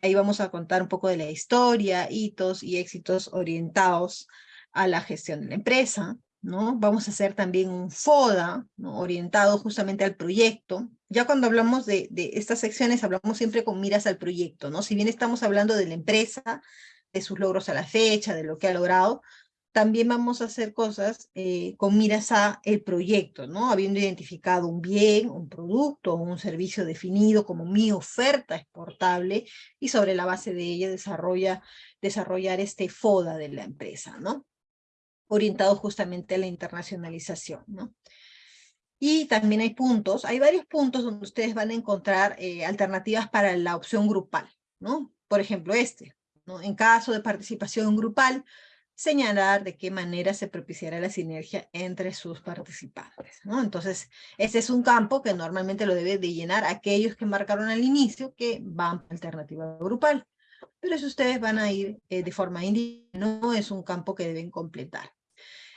Ahí vamos a contar un poco de la historia, hitos y éxitos orientados a la gestión de la empresa, ¿no? Vamos a hacer también un FODA, orientado justamente al proyecto. Ya cuando hablamos de, estas secciones, hablamos siempre con miras al proyecto, ¿no? Si bien estamos hablando de la empresa, de sus logros a la fecha, de lo que ha logrado, también vamos a hacer cosas eh, con miras a el proyecto, ¿no? Habiendo identificado un bien, un producto un servicio definido como mi oferta exportable y sobre la base de ella desarrolla, desarrollar este FODA de la empresa, ¿no? Orientado justamente a la internacionalización, ¿no? Y también hay puntos, hay varios puntos donde ustedes van a encontrar eh, alternativas para la opción grupal, ¿no? Por ejemplo, este. En caso de participación grupal, señalar de qué manera se propiciará la sinergia entre sus participantes, ¿no? Entonces, ese es un campo que normalmente lo deben de llenar aquellos que marcaron al inicio que van alternativa grupal pero si ustedes van a ir eh, de forma individual, no es un campo que deben completar.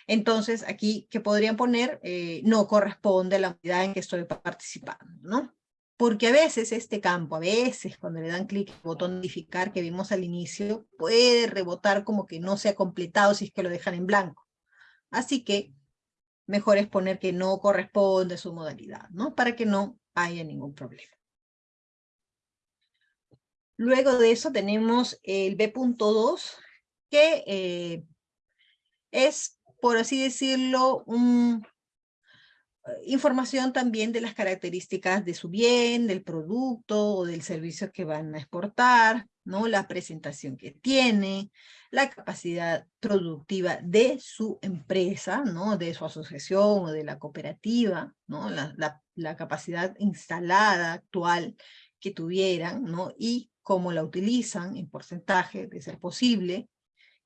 Entonces, aquí que podrían poner, eh, no corresponde a la unidad en que estoy participando, ¿no? Porque a veces este campo, a veces cuando le dan clic al botón modificar que vimos al inicio, puede rebotar como que no se ha completado si es que lo dejan en blanco. Así que mejor es poner que no corresponde a su modalidad, ¿no? Para que no haya ningún problema. Luego de eso tenemos el B.2, que eh, es, por así decirlo, un, eh, información también de las características de su bien, del producto o del servicio que van a exportar, ¿no? la presentación que tiene, la capacidad productiva de su empresa, ¿no? de su asociación o de la cooperativa, ¿no? la, la, la capacidad instalada actual que tuvieran, ¿no? y cómo la utilizan en porcentaje, de ser posible,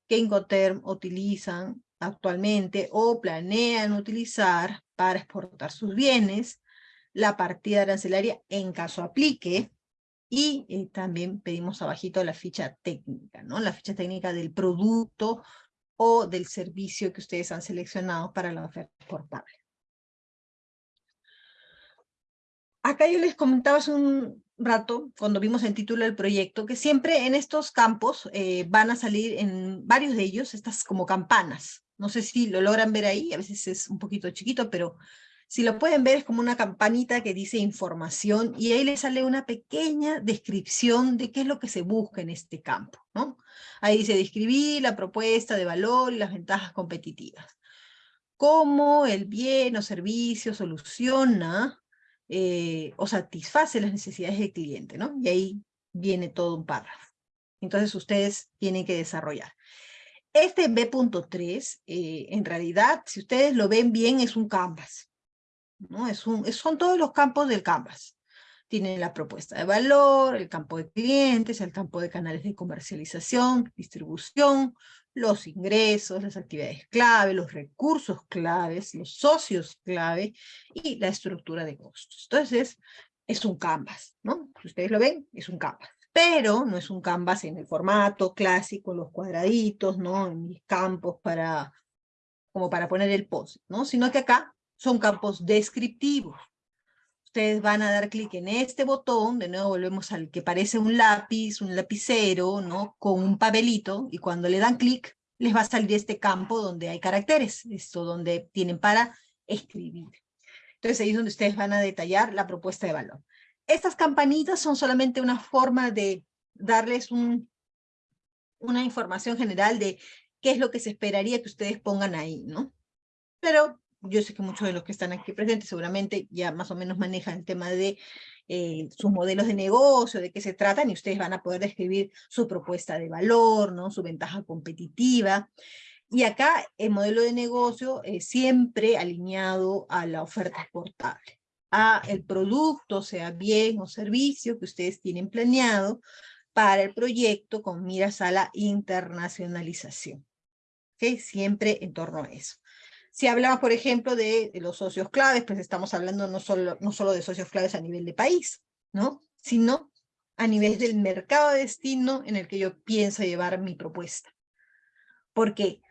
que Incoterm utilizan actualmente o planean utilizar para exportar sus bienes, la partida arancelaria en caso aplique, y eh, también pedimos abajito la ficha técnica, ¿no? La ficha técnica del producto o del servicio que ustedes han seleccionado para la oferta exportable. Acá yo les comentaba hace un rato, cuando vimos el título del proyecto, que siempre en estos campos eh, van a salir en varios de ellos estas como campanas. No sé si lo logran ver ahí, a veces es un poquito chiquito, pero si lo pueden ver es como una campanita que dice información y ahí le sale una pequeña descripción de qué es lo que se busca en este campo. Ahí dice describir la propuesta de valor y las ventajas competitivas. Cómo el bien o servicio soluciona eh, o satisface las necesidades del cliente, ¿no? Y ahí viene todo un párrafo. Entonces ustedes tienen que desarrollar. Este B.3, eh, en realidad, si ustedes lo ven bien, es un canvas. ¿no? Es un, son todos los campos del canvas. Tienen la propuesta de valor, el campo de clientes, el campo de canales de comercialización, distribución, los ingresos, las actividades clave, los recursos claves, los socios clave y la estructura de costos. Entonces, es un canvas, ¿no? Si ustedes lo ven, es un canvas. pero no es un canvas en el formato clásico, los cuadraditos, ¿no? En mis campos para, como para poner el post, ¿no? Sino que acá son campos descriptivos. Ustedes van a dar clic en este botón, de nuevo volvemos al que parece un lápiz, un lapicero, ¿no? Con un papelito, y cuando le dan clic, les va a salir este campo donde hay caracteres, esto donde tienen para escribir. Entonces ahí es donde ustedes van a detallar la propuesta de valor. Estas campanitas son solamente una forma de darles un, una información general de qué es lo que se esperaría que ustedes pongan ahí, ¿no? Pero yo sé que muchos de los que están aquí presentes seguramente ya más o menos manejan el tema de eh, sus modelos de negocio, de qué se tratan, y ustedes van a poder describir su propuesta de valor, ¿no? su ventaja competitiva. Y acá el modelo de negocio es siempre alineado a la oferta exportable, a el producto, sea bien o servicio que ustedes tienen planeado para el proyecto con miras a la internacionalización. ¿Okay? Siempre en torno a eso. Si hablamos, por ejemplo, de, los socios claves, pues estamos hablando no solo, no solo de socios claves a nivel de país, ¿no? sino a nivel del mercado de destino en el que yo pienso llevar mi propuesta. Porque,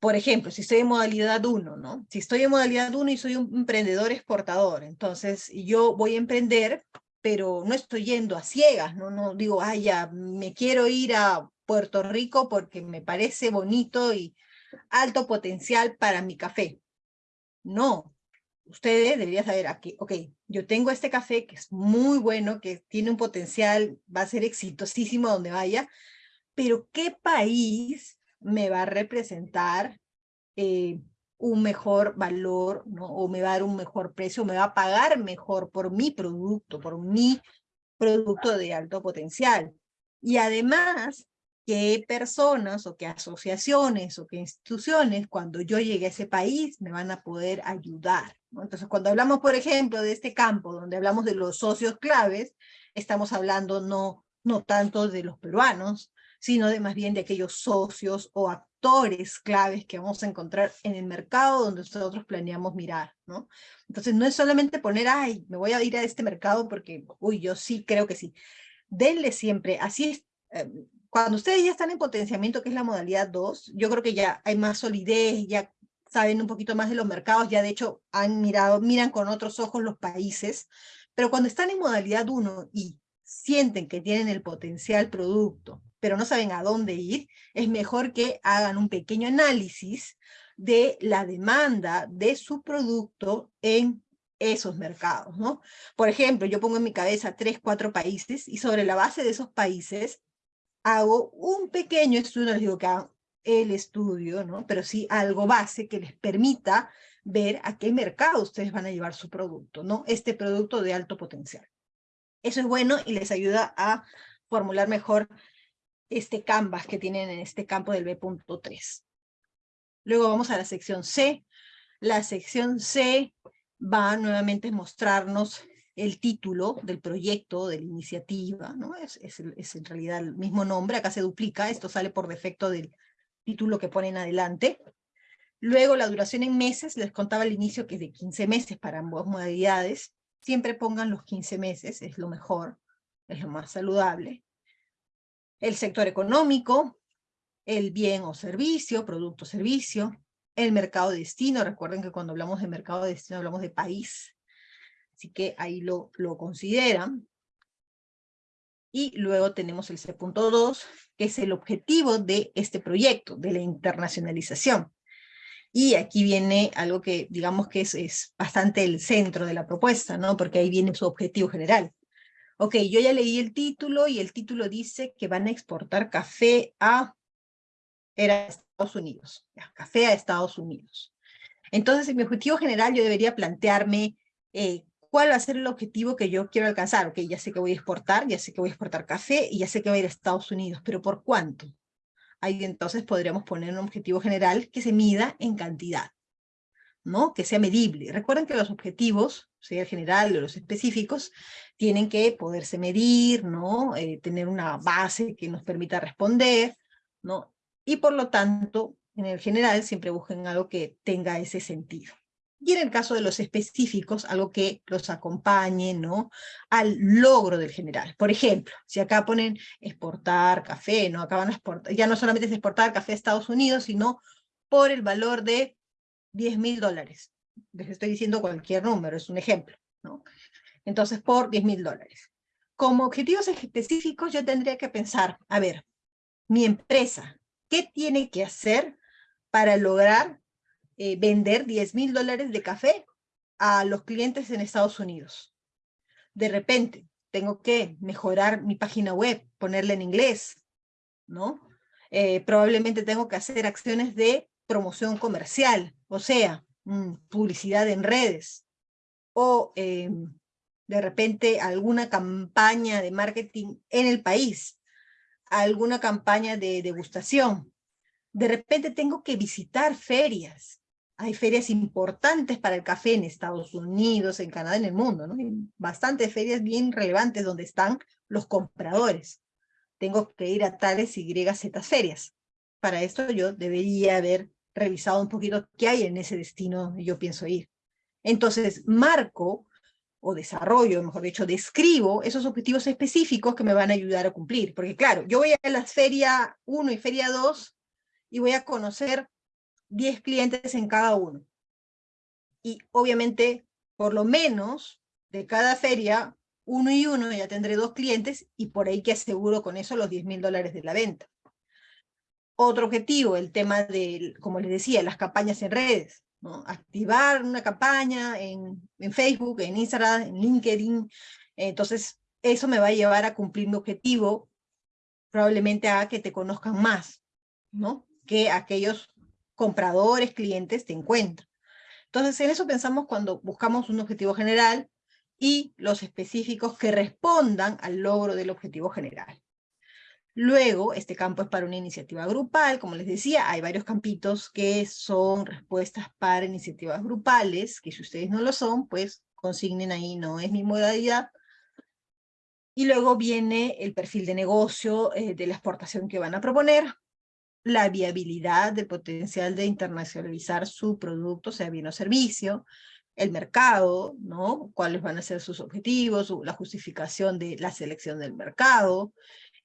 por ejemplo, si estoy en modalidad 1, ¿no? Si estoy en modalidad 1 y soy un emprendedor exportador, entonces yo voy a emprender, pero no estoy yendo a ciegas, ¿no? No digo, ay, ya, me quiero ir a Puerto Rico porque me parece bonito y alto potencial para mi café. No, ustedes deberían saber aquí, ok, yo tengo este café que es muy bueno, que tiene un potencial, va a ser exitosísimo donde vaya, pero ¿qué país me va a representar eh, un mejor valor, ¿no? o me va a dar un mejor precio, me va a pagar mejor por mi producto, por mi producto de alto potencial? Y además, qué personas o qué asociaciones o qué instituciones cuando yo llegue a ese país me van a poder ayudar. Entonces, cuando hablamos, por ejemplo, de este campo donde hablamos de los socios claves, estamos hablando no, no tanto de los peruanos, sino de más bien de aquellos socios o actores claves que vamos a encontrar en el mercado donde nosotros planeamos mirar, ¿no? Entonces no es solamente poner, ay, me voy a ir a este mercado porque, uy, yo sí creo que sí. Denle siempre, así es, em, cuando ustedes ya están en potenciamiento, que es la modalidad 2, yo creo que ya hay más solidez, ya saben un poquito más de los mercados, ya de hecho han mirado, miran con otros ojos los países, pero cuando están en modalidad 1 y sienten que tienen el potencial producto, pero no saben a dónde ir, es mejor que hagan un pequeño análisis de la demanda de su producto en esos mercados, ¿no? Por ejemplo, yo pongo en mi cabeza tres, cuatro países y sobre la base de esos países hago un pequeño estudio, no les digo que hagan el estudio, ¿no? pero sí algo base que les permita ver a qué mercado ustedes van a llevar su producto, ¿no? este producto de alto potencial. Eso es bueno y les ayuda a formular mejor este canvas que tienen en este campo del B.3. Luego vamos a la sección C. La sección C va nuevamente a mostrarnos el título del proyecto, de la iniciativa, ¿no? Es, es, en realidad el mismo nombre, acá se duplica, esto sale por defecto del título que ponen adelante. Luego la duración en meses, les contaba al inicio que es de 15 meses para ambas modalidades, siempre pongan los 15 meses, es lo mejor, es lo más saludable. El sector económico, el bien o servicio, producto o servicio, el mercado de destino, recuerden que cuando hablamos de mercado de destino hablamos de país, Así que ahí lo, lo consideran. Y luego tenemos el C.2, que es el objetivo de este proyecto, de la internacionalización. Y aquí viene algo que digamos que es, es bastante el centro de la propuesta, ¿no? Porque ahí viene su objetivo general. Ok, yo ya leí el título y el título dice que van a exportar café a era Estados Unidos, café a Estados Unidos. Entonces, en mi objetivo general yo debería plantearme eh, cuál va a ser el objetivo que yo quiero alcanzar. Ok, ya sé que voy a exportar, ya sé que voy a exportar café y ya sé que voy a ir a Estados Unidos, pero ¿por cuánto? Ahí entonces podríamos poner un objetivo general que se mida en cantidad, ¿no? Que sea medible. Recuerden que los objetivos, sea el general o los específicos, tienen que poderse medir, ¿no? Eh, tener una base que nos permita responder, ¿no? Y por lo tanto, en el general siempre busquen algo que tenga ese sentido. Y en el caso de los específicos, algo que los acompañe ¿no? al logro del general. Por ejemplo, si acá ponen exportar café, ¿no? acá van exportar, ya no solamente es exportar café a Estados Unidos, sino por el valor de 10 mil dólares. Les estoy diciendo cualquier número, es un ejemplo. ¿no? Entonces, por 10 mil dólares. Como objetivos específicos, yo tendría que pensar, a ver, mi empresa, ¿qué tiene que hacer para lograr eh, vender 10 mil dólares de café a los clientes en Estados Unidos? De repente, tengo que mejorar mi página web, ponerla en inglés, ¿no? Eh, probablemente tengo que hacer acciones de promoción comercial, o sea, mm, publicidad en redes, o em, de repente alguna campaña de marketing en el país, alguna campaña de degustación. De repente tengo que visitar ferias. Hay ferias importantes para el café en Estados Unidos, en Canadá, en el mundo, ¿no? bastantes ferias bien relevantes donde están los compradores. Tengo que ir a tales Y, Z ferias. Para esto yo debería haber revisado un poquito qué hay en ese destino yo pienso ir. Entonces, marco o desarrollo, mejor dicho, describo esos objetivos específicos que me van a ayudar a cumplir. Porque claro, yo voy a la feria 1 y feria 2 y voy a conocer 10 clientes en cada uno. Y obviamente, por lo menos, de cada feria, uno y uno, ya tendré dos clientes y por ahí que aseguro con eso los 10 mil dólares de la venta. Otro objetivo, el tema de, como les decía, las campañas en redes. Activar una campaña en, en Facebook, en Instagram, en LinkedIn. Entonces, eso me va a llevar a cumplir mi objetivo, probablemente a que te conozcan más, ¿no? Que aquellos compradores, clientes te encuentran. Entonces, en eso pensamos cuando buscamos un objetivo general y los específicos que respondan al logro del objetivo general. Luego, este campo es para una iniciativa grupal, como les decía, hay varios campitos que son respuestas para iniciativas grupales, que si ustedes no lo son, pues consignen ahí, no es mi modalidad. Y luego viene el perfil de negocio eh, de la exportación que van a proponer, la viabilidad del potencial de internacionalizar su producto, sea bien o servicio, el mercado, ¿no? cuáles van a ser sus objetivos, la justificación de la selección del mercado,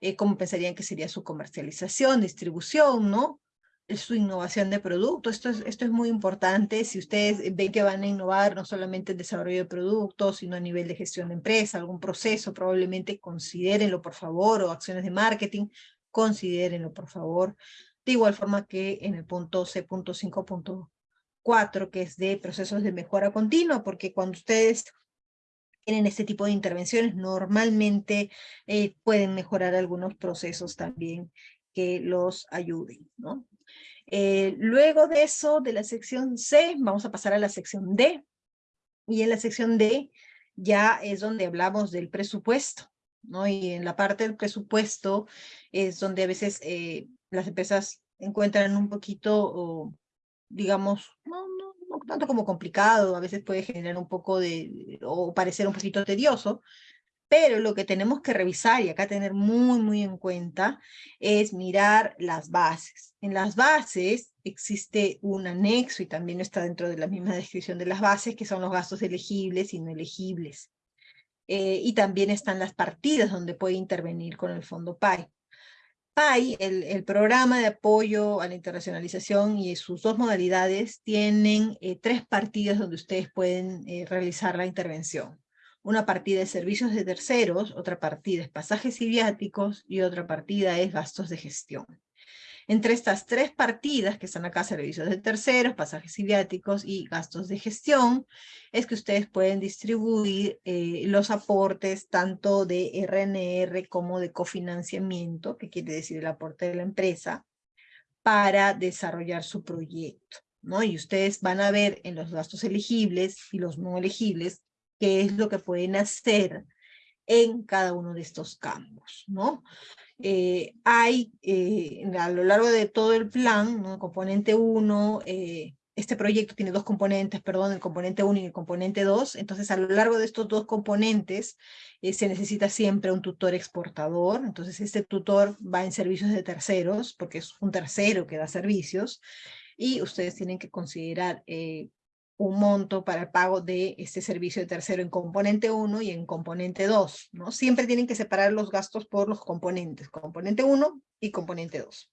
eh, cómo pensarían que sería su comercialización, distribución, ¿no? su innovación de producto. Esto es, esto es muy importante. Si ustedes ven que van a innovar no solamente en desarrollo de productos, sino a nivel de gestión de empresa, algún proceso, probablemente considérenlo por favor, o acciones de marketing, considérenlo por favor. De igual forma que en el punto C.5.4, que es de procesos de mejora continua, porque cuando ustedes tienen este tipo de intervenciones, normalmente eh, pueden mejorar algunos procesos también que los ayuden. ¿no? Eh, luego de eso, de la sección C, vamos a pasar a la sección D. Y en la sección D ya es donde hablamos del presupuesto. ¿No? Y en la parte del presupuesto es donde a veces eh, las empresas encuentran un poquito, digamos, no, tanto como complicado, a veces puede generar un poco de, o parecer un poquito tedioso, pero lo que tenemos que revisar y acá tener muy, muy en cuenta es mirar las bases. En las bases existe un anexo y también está dentro de la misma descripción de las bases, que son los gastos elegibles y no elegibles. Eh, y también están las partidas donde puede intervenir con el fondo PAI. PAI, el, programa de apoyo a la internacionalización y sus dos modalidades tienen eh, tres partidas donde ustedes pueden eh, realizar la intervención. Una partida es servicios de terceros, otra partida es pasajes y viáticos y otra partida es gastos de gestión. Entre estas tres partidas, que están acá, servicios de terceros, pasajes y y gastos de gestión, es que ustedes pueden distribuir eh, los aportes tanto de RNR como de cofinanciamiento, que quiere decir el aporte de la empresa, para desarrollar su proyecto. ¿no? Y ustedes van a ver en los gastos elegibles y los no elegibles qué es lo que pueden hacer en cada uno de estos campos, ¿no? Eh, hay eh, a lo largo de todo el plan, componente 1, eh, este proyecto tiene dos componentes, perdón, el componente 1 y el componente 2, entonces a lo largo de estos dos componentes se necesita siempre un tutor exportador, entonces este tutor va en servicios de terceros, porque es un tercero que da servicios, y ustedes tienen que considerar un monto para el pago de este servicio de tercero en componente 1 y en componente 2, ¿no? Siempre tienen que separar los gastos por los componentes, componente 1 y componente 2.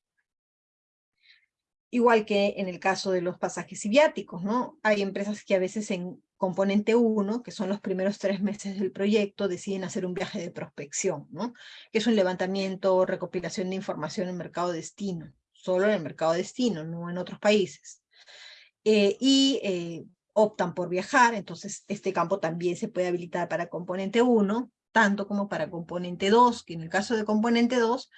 Igual que en el caso de los pasajes y viáticos, ¿no? Hay empresas que a veces en componente 1, que son los primeros tres meses del proyecto, deciden hacer un viaje de prospección, ¿no? Que es un levantamiento o recopilación de información en mercado destino, solo en el mercado destino, no en otros países. Eh, y eh, optan por viajar, entonces este campo también se puede habilitar para componente 1, tanto como para componente 2, que en el caso de componente 2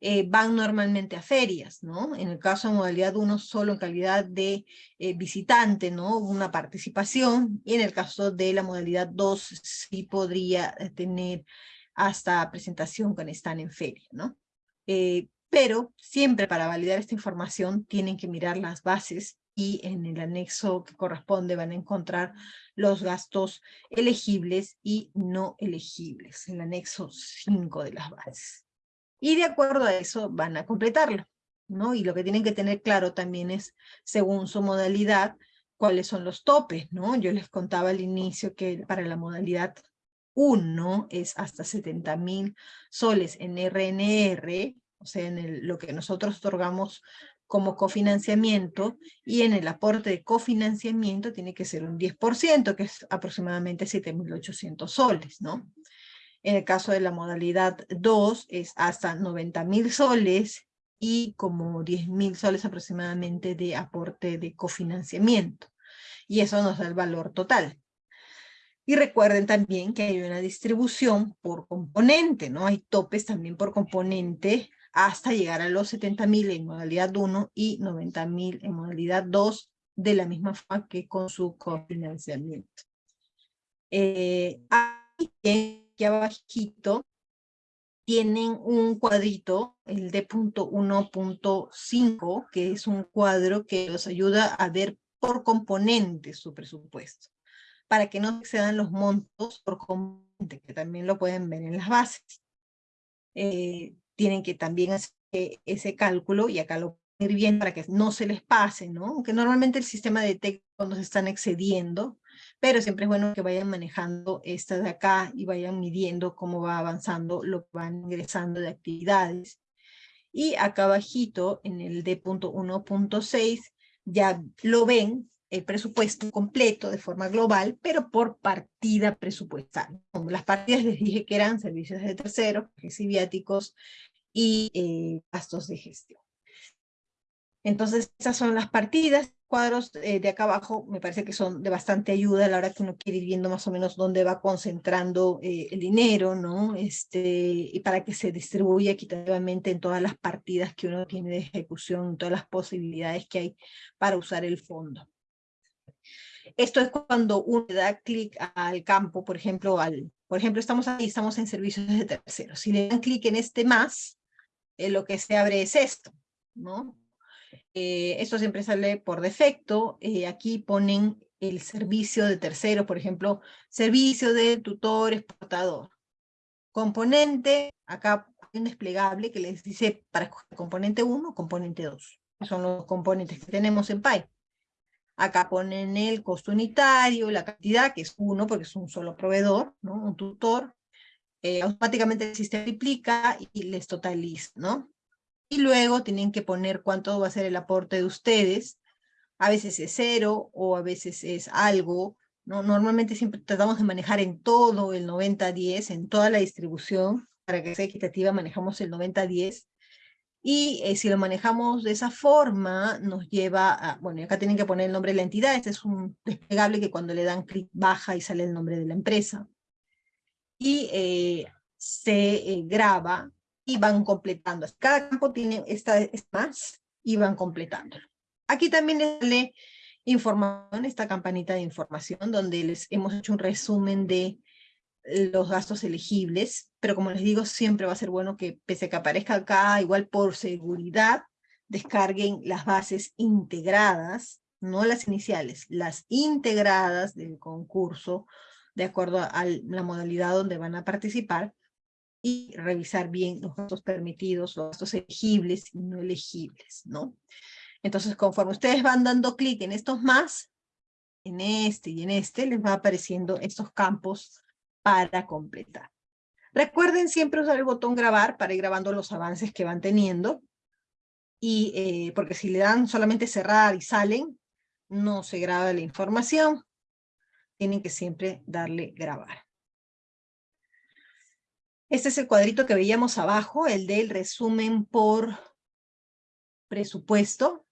eh, van normalmente a ferias, ¿no? En el caso de modalidad 1 solo en calidad de visitante, ¿no? Una participación, y en el caso de la modalidad 2 sí podría tener hasta presentación con están en feria, ¿no? pero siempre para validar esta información tienen que mirar las bases y en el anexo que corresponde van a encontrar los gastos elegibles y no elegibles, el anexo 5 de las bases. Y de acuerdo a eso van a completarlo, ¿no? Y lo que tienen que tener claro también es, según su modalidad, cuáles son los topes, ¿no? Yo les contaba al inicio que para la modalidad 1 es hasta 70 mil soles en RNR, o sea, en lo que nosotros otorgamos como cofinanciamiento y en el aporte de cofinanciamiento tiene que ser un 10%, que es aproximadamente 7.800 soles, ¿no? En el caso de la modalidad 2 es hasta 90.000 soles y como 10.000 soles aproximadamente de aporte de cofinanciamiento. Y eso nos da el valor total. Y recuerden también que hay una distribución por componente, ¿no? Hay topes también por componente hasta llegar a los 70.000 en modalidad 1 y 90.000 en modalidad 2, de la misma forma que con su cofinanciamiento. Eh, aquí, abajito tienen un cuadrito, el D.1.5, que es un cuadro que los ayuda a ver por componente su presupuesto, para que no excedan los montos por componente, que también lo pueden ver en las bases. Eh, tienen que también hacer ese cálculo, y acá lo ir bien para que no se les pase, ¿no? Aunque normalmente el sistema detecta cuando se están excediendo, pero siempre es bueno que vayan manejando esta de acá y vayan midiendo cómo va avanzando lo que van ingresando de actividades. Y acá abajito, en el D.1.6, ya lo ven, el presupuesto completo de forma global, pero por partida presupuestal. Las partidas les dije que eran servicios de terceros, viáticos y eh, gastos de gestión. Entonces, esas son las partidas, cuadros eh, de acá abajo me parece que son de bastante ayuda a la hora que uno quiere ir viendo más o menos dónde va concentrando eh, el dinero, ¿no? Este, y para que se distribuya equitativamente en todas las partidas que uno tiene de ejecución, todas las posibilidades que hay para usar el fondo. Esto es cuando uno da clic al campo, por ejemplo, al, por ejemplo, estamos ahí, estamos en servicios de terceros. Si le dan clic en este más, eh, lo que se abre es esto, ¿no? Eh, esto siempre sale por defecto. Eh, aquí ponen el servicio de terceros, por ejemplo, servicio de tutor exportador. Componente, acá un desplegable que les dice para componente 1, componente 2. Son los componentes que tenemos en PY. Acá ponen el costo unitario, la cantidad, que es uno porque es un solo proveedor, ¿no? un tutor. Eh, automáticamente el sistema y les totaliza, ¿no? Y luego tienen que poner cuánto va a ser el aporte de ustedes. A veces es cero o a veces es algo. ¿no? Normalmente siempre tratamos de manejar en todo el 90-10, en toda la distribución. Para que sea equitativa manejamos el 90-10 y eh, si lo manejamos de esa forma, nos lleva a, bueno, acá tienen que poner el nombre de la entidad, este es un desplegable que cuando le dan clic baja y sale el nombre de la empresa. Y eh, se eh, graba y van completando. Cada campo tiene esta, más y van completándolo. Aquí también les sale información, esta campanita de información, donde les hemos hecho un resumen de los gastos elegibles, pero como les digo, siempre va a ser bueno que, pese a que aparezca acá, igual por seguridad, descarguen las bases integradas, no las iniciales, las integradas del concurso, de acuerdo a la modalidad donde van a participar, y revisar bien los gastos permitidos, los gastos elegibles y no elegibles, ¿no? Entonces, conforme ustedes van dando clic en estos más, en este y en este, les va apareciendo estos campos para completar. Recuerden siempre usar el botón grabar para ir grabando los avances que van teniendo. Y eh, porque si le dan solamente cerrar y salen, no se graba la información. Tienen que siempre darle grabar. Este es el cuadrito que veíamos abajo, el del resumen por presupuesto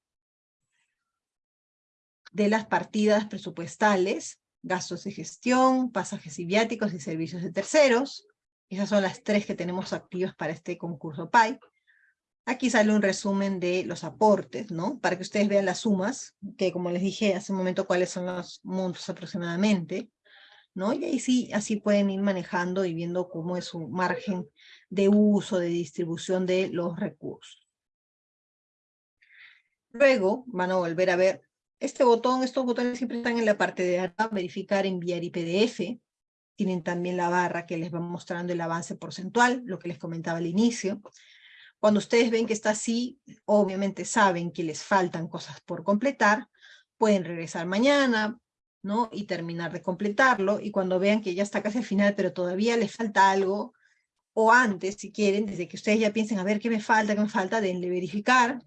de las partidas presupuestales, gastos de gestión, pasajes y viáticos y servicios de terceros. Esas son las tres que tenemos activas para este concurso PAI. Aquí sale un resumen de los aportes, ¿no? Para que ustedes vean las sumas, que como les dije hace un momento cuáles son los montos aproximadamente, ¿no? Y ahí sí, así pueden ir manejando y viendo cómo es su margen de uso, de distribución de los recursos. Luego van a volver a ver este botón, estos botones siempre están en la parte de arriba, verificar, enviar y PDF. Tienen también la barra que les va mostrando el avance porcentual, lo que les comentaba al inicio. Cuando ustedes ven que está así, obviamente saben que les faltan cosas por completar, pueden regresar mañana, ¿no? Y terminar de completarlo, y cuando vean que ya está casi al final, pero todavía les falta algo, o antes, si quieren, desde que ustedes ya piensen, a ver, ¿qué me falta, qué me falta? Denle verificar,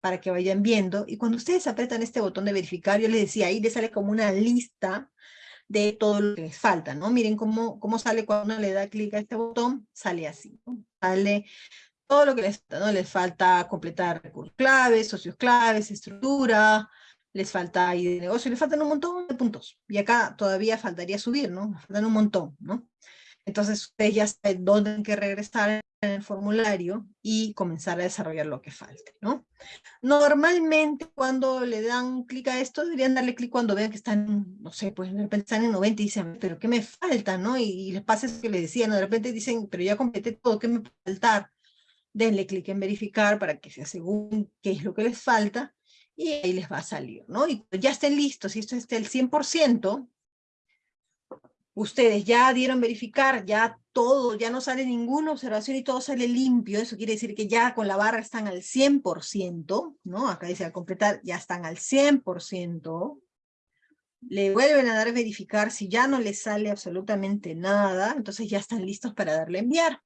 para que vayan viendo, y cuando ustedes apretan este botón de verificar, yo les decía, ahí les sale como una lista de todo lo que les falta, ¿no? Miren cómo, cómo sale cuando uno le da clic a este botón, sale así, ¿no? Sale todo lo que les falta, ¿no? Les falta completar recursos claves, socios claves, estructura, les falta ID de negocio, les faltan un montón de puntos. Y acá todavía faltaría subir, ¿no? Faltan un montón, ¿no? Entonces ustedes ya saben dónde tienen que regresar en el formulario y comenzar a desarrollar lo que falte, ¿no? Normalmente cuando le dan clic a esto, deberían darle clic cuando vean que están, no sé, pues de repente están en 90 y dicen, pero ¿qué me falta, no? Y, les pasa eso que les decía, ¿no? De repente dicen, pero ya completé todo, ¿qué me puede faltar? Denle clic en verificar para que se aseguren qué es lo que les falta y ahí les va a salir, ¿no? Y ya estén listos, si esto esté el 100%, ustedes ya dieron verificar, ya todo, ya no sale ninguna observación y todo sale limpio, eso quiere decir que ya con la barra están al 100%, ¿no? Acá dice al completar, ya están al 100%, le vuelven a dar verificar, si ya no les sale absolutamente nada, entonces ya están listos para darle enviar.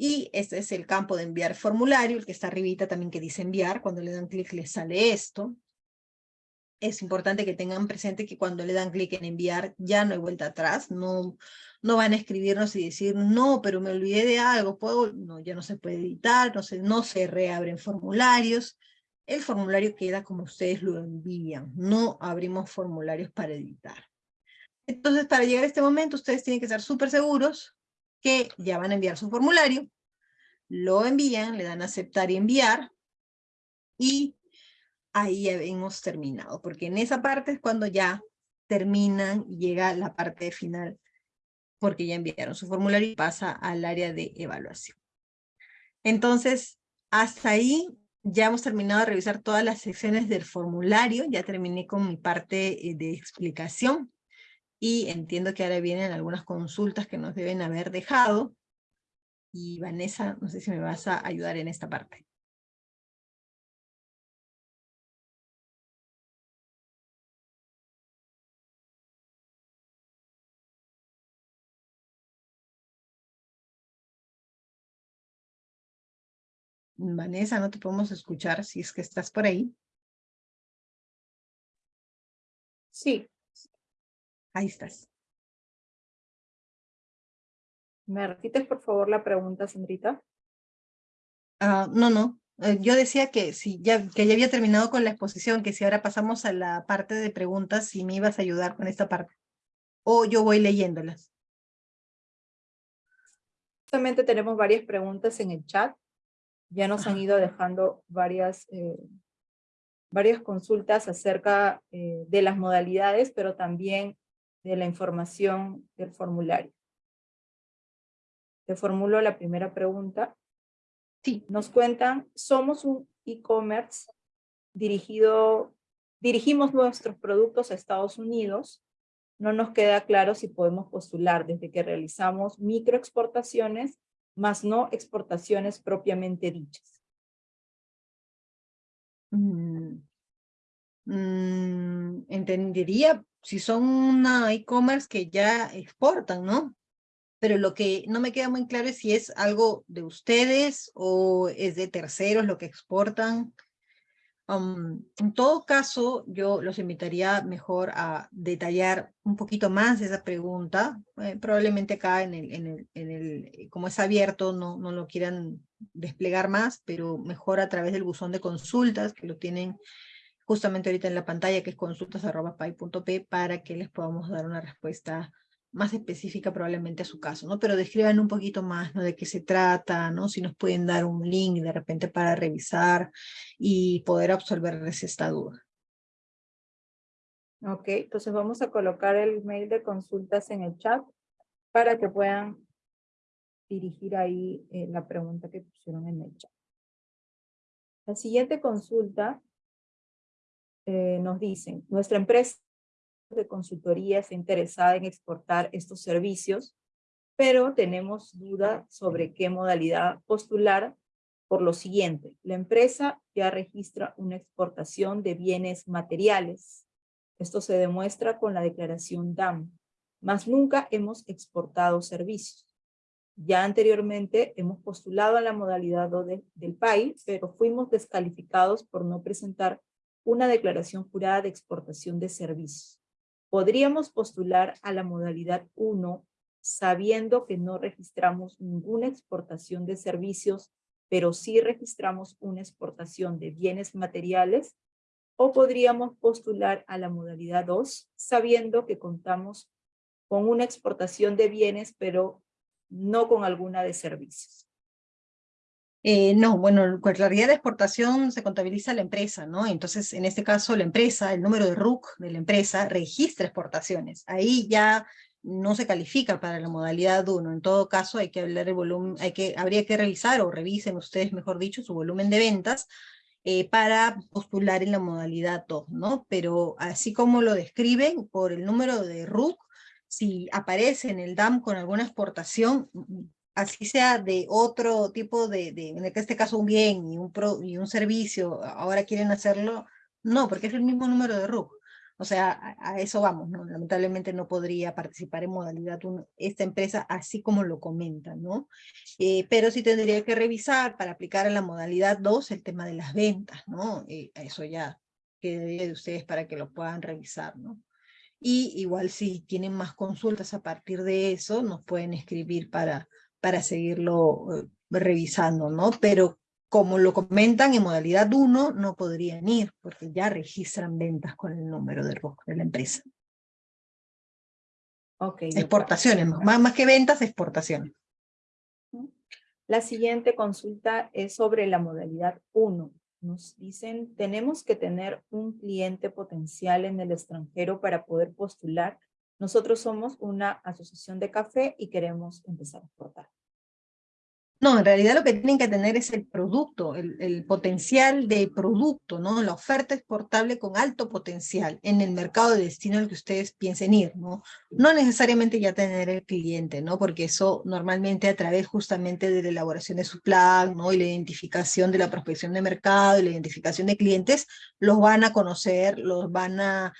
Y este es el campo de enviar formulario, el que está arribita también que dice enviar, cuando le dan clic les sale esto, es importante que tengan presente que cuando le dan clic en enviar ya no hay vuelta atrás, no, no van a escribirnos y decir, no, pero me olvidé de algo, ¿puedo? No, ya no se puede editar, no se, no se reabren formularios, el formulario queda como ustedes lo envían, no abrimos formularios para editar. Entonces, para llegar a este momento, ustedes tienen que estar súper seguros que ya van a enviar su formulario, lo envían, le dan aceptar y enviar, y ahí hemos terminado, porque en esa parte es cuando ya terminan y llega la parte final, porque ya enviaron su formulario y pasa al área de evaluación. Entonces, hasta ahí ya hemos terminado de revisar todas las secciones del formulario, ya terminé con mi parte eh, de explicación, y entiendo que ahora vienen algunas consultas que nos deben haber dejado, y Vanessa, no sé si me vas a ayudar en esta parte. Vanessa, no te podemos escuchar si es que estás por ahí. Sí. Ahí estás. ¿Me repites por favor la pregunta, Sandrita? Ah, no, no. Eh, yo decía que, si ya, que ya había terminado con la exposición, que si ahora pasamos a la parte de preguntas, si me ibas a ayudar con esta parte. O yo voy leyéndolas. Justamente tenemos varias preguntas en el chat. Ya nos han ido dejando varias, eh, varias consultas acerca eh, de las modalidades, pero también de la información del formulario. Te formulo la primera pregunta. Sí. Nos cuentan, somos un e-commerce dirigido, dirigimos nuestros productos a Estados Unidos. No nos queda claro si podemos postular desde que realizamos microexportaciones más no exportaciones propiamente dichas. Mm, mm, entendería si son una e-commerce que ya exportan, ¿no? Pero lo que no me queda muy claro es si es algo de ustedes o es de terceros lo que exportan en todo caso, yo los invitaría mejor a detallar un poquito más esa pregunta. Eh, probablemente acá, en el, en el, en el, como es abierto, no, no lo quieran desplegar más, pero mejor a través del buzón de consultas, que lo tienen justamente ahorita en la pantalla, que es consultas.py.p, para que les podamos dar una respuesta más específica probablemente a su caso, ¿no? Pero describan un poquito más, ¿no? De qué se trata, ¿no? Si nos pueden dar un link de repente para revisar y poder absolverles esta duda. Ok, entonces vamos a colocar el mail de consultas en el chat para que puedan dirigir ahí eh, la pregunta que pusieron en el chat. La siguiente consulta eh, nos dicen, nuestra empresa de consultoría está interesada en exportar estos servicios, pero tenemos duda sobre qué modalidad postular por lo siguiente. La empresa ya registra una exportación de bienes materiales. Esto se demuestra con la declaración DAM, mas nunca hemos exportado servicios. Ya anteriormente hemos postulado a la modalidad del país, pero fuimos descalificados por no presentar una declaración jurada de exportación de servicios podríamos postular a la modalidad 1 sabiendo que no registramos ninguna exportación de servicios, pero sí registramos una exportación de bienes materiales, o podríamos postular a la modalidad 2 sabiendo que contamos con una exportación de bienes, pero no con alguna de servicios. Eh, no, bueno, con claridad de exportación se contabiliza la empresa, ¿no? Entonces, en este caso, la empresa, el número de RUC de la empresa, registra exportaciones. Ahí ya no se califica para la modalidad 1. En todo caso, hay que hablar el volumen, hay que, habría que revisar, o revisen ustedes, mejor dicho, su volumen de ventas, eh, para postular en la modalidad 2, ¿no? Pero así como lo describen, por el número de RUC, si aparece en el DAM con alguna exportación, así sea de otro tipo de, de, en este caso un bien y un, pro, y un servicio, ahora quieren hacerlo, no, porque es el mismo número de RUC. O sea, a, eso vamos, ¿no? Lamentablemente no podría participar en modalidad 1 esta empresa así como lo comentan, ¿no? Eh, pero sí tendría que revisar para aplicar a la modalidad 2 el tema de las ventas, ¿no? Eh, eso ya quedaría de ustedes para que lo puedan revisar, ¿no? Y igual si tienen más consultas a partir de eso, nos pueden escribir para, para seguirlo eh, revisando, ¿no? Pero como lo comentan en modalidad 1, no podrían ir, porque ya registran ventas con el número de ROC de la empresa. Okay, exportaciones, más, más que ventas, exportaciones. La siguiente consulta es sobre la modalidad 1. Nos dicen, tenemos que tener un cliente potencial en el extranjero para poder postular nosotros somos una asociación de café y queremos empezar a exportar. No, en realidad lo que tienen que tener es el producto, el, potencial de producto, ¿no? La oferta exportable con alto potencial en el mercado de destino al que ustedes piensen ir, ¿no? No necesariamente ya tener el cliente, ¿no? Porque eso normalmente a través justamente de la elaboración de su plan, ¿no? Y la identificación de la prospección de mercado y la identificación de clientes, los van a conocer, los van a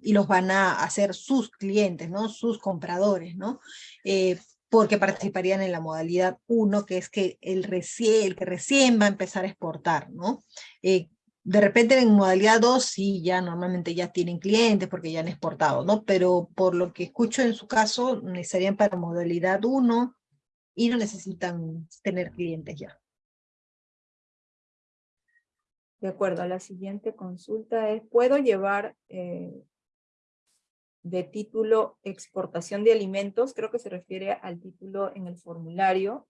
y los van a hacer sus clientes, ¿no? sus compradores, ¿no? Eh, porque participarían en la modalidad 1, que es que el, recién, el que recién va a empezar a exportar. ¿no? Eh, de repente en modalidad 2 sí, ya normalmente ya tienen clientes porque ya han exportado, ¿no? Pero por lo que escucho en su caso, necesitarían para modalidad 1 y no necesitan tener clientes ya. De acuerdo, la siguiente consulta es, ¿puedo llevar eh, de título exportación de alimentos? Creo que se refiere al título en el formulario,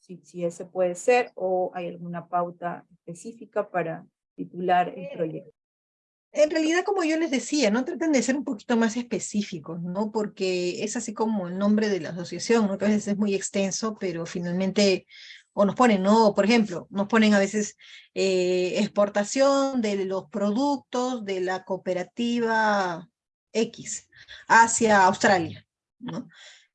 si, si ese puede ser, o hay alguna pauta específica para titular el eh, proyecto. En realidad, como yo les decía, no traten de ser un poquito más específicos, ¿no? Porque es así como el nombre de la asociación, ¿no? Que a veces es muy extenso, pero finalmente o nos ponen, ¿no? Por ejemplo, nos ponen a veces eh, exportación de los productos de la cooperativa X hacia Australia, ¿no?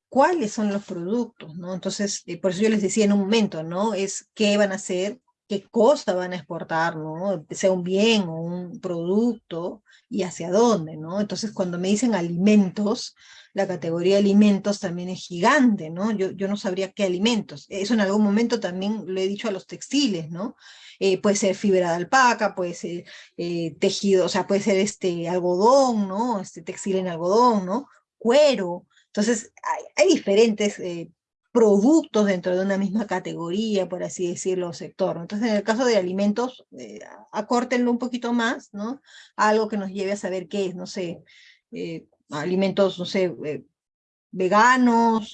¿Cuáles son los productos, no? Entonces, eh, por eso yo les decía en un momento, ¿no? Es qué van a hacer qué cosa van a exportar, ¿no? Sea un bien o un producto y hacia dónde, ¿no? Entonces, cuando me dicen alimentos, la categoría alimentos también es gigante, ¿no? Yo, yo no sabría qué alimentos. Eso en algún momento también lo he dicho a los textiles, ¿no? Eh, puede ser fibra de alpaca, puede ser eh, tejido, o sea, puede ser este algodón, ¿no? Este textil en algodón, ¿no? Cuero. Entonces, hay, hay diferentes eh, productos dentro de una misma categoría, por así decirlo, sector. Entonces, en el caso de alimentos, eh, acórtenlo un poquito más, ¿no? Algo que nos lleve a saber qué es, no sé, eh, alimentos, no sé, eh, veganos,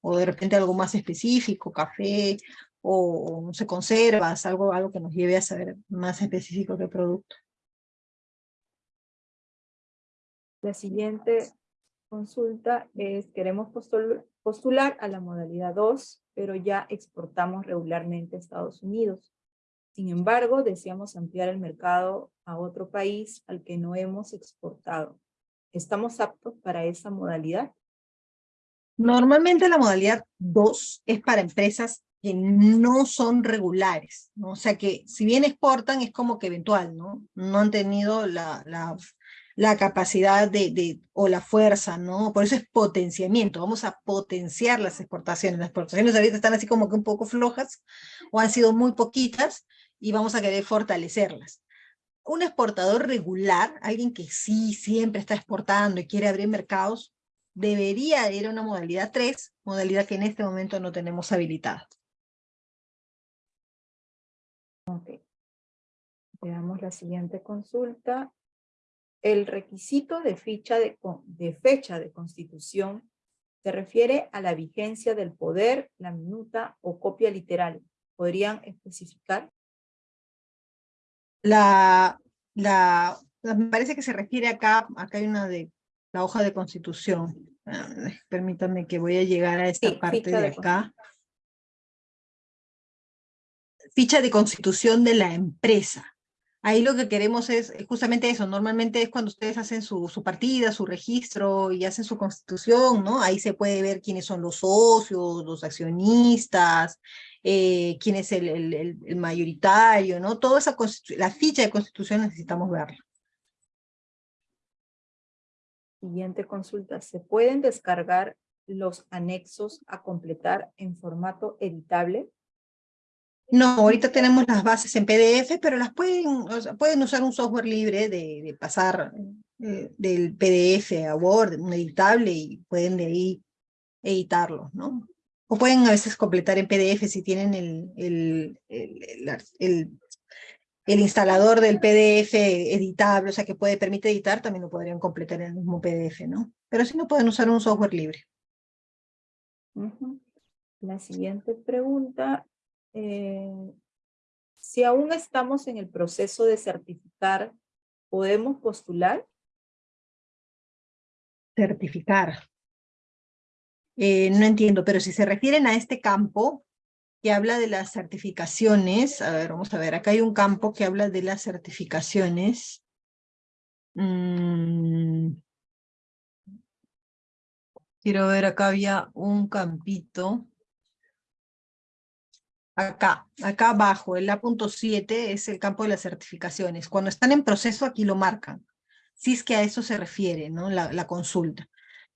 o de repente algo más específico, café, o, no sé, conservas, algo, algo que nos lleve a saber más específico qué producto. La siguiente consulta es, queremos postular, postular a la modalidad 2, pero ya exportamos regularmente a Estados Unidos. Sin embargo, deseamos ampliar el mercado a otro país al que no hemos exportado. ¿Estamos aptos para esa modalidad? Normalmente la modalidad 2 es para empresas que no son regulares, ¿no? O sea que si bien exportan es como que eventual, ¿no? No han tenido la, la la capacidad de, de, o la fuerza, ¿no? Por eso es potenciamiento, vamos a potenciar las exportaciones. Las exportaciones ahorita están así como que un poco flojas, o han sido muy poquitas, y vamos a querer fortalecerlas. Un exportador regular, alguien que sí siempre está exportando y quiere abrir mercados, debería ir a una modalidad 3, modalidad que en este momento no tenemos habilitada. Ok. Veamos la siguiente consulta el requisito de, ficha de, fecha de constitución se refiere a la vigencia del poder, la minuta o copia literal. ¿Podrían especificar? La, la, me parece que se refiere acá, acá hay una de la hoja de constitución. Ah, permítanme que voy a llegar a esta parte de acá. Ficha de constitución de la empresa. Ahí lo que queremos es justamente eso, normalmente es cuando ustedes hacen su, su, partida, su registro y hacen su constitución, ¿no? Ahí se puede ver quiénes son los socios, los accionistas, eh, quién es el, el, el, mayoritario, ¿no? Toda esa la ficha de constitución necesitamos verla. Siguiente consulta, ¿se pueden descargar los anexos a completar en formato editable? No, ahorita tenemos las bases en PDF, pero las pueden, pueden usar un software libre de, pasar eh, del PDF a Word, un editable, y pueden de ahí editarlo, ¿no? O pueden a veces completar en PDF si tienen el, el, el, el, instalador del PDF editable, o sea que puede, permite editar, también lo podrían completar en el mismo PDF, ¿no? Pero si no, pueden usar un software libre. La siguiente pregunta eh, si aún estamos en el proceso de certificar, ¿podemos postular? Certificar. Eh, no entiendo, pero si se refieren a este campo que habla de las certificaciones, a ver, vamos a ver, acá hay un campo que habla de las certificaciones. Mm. Quiero ver, acá había un campito. Acá, acá abajo, el A.7 es el campo de las certificaciones. Cuando están en proceso, aquí lo marcan. Si es que a eso se refiere, ¿no? La, consulta.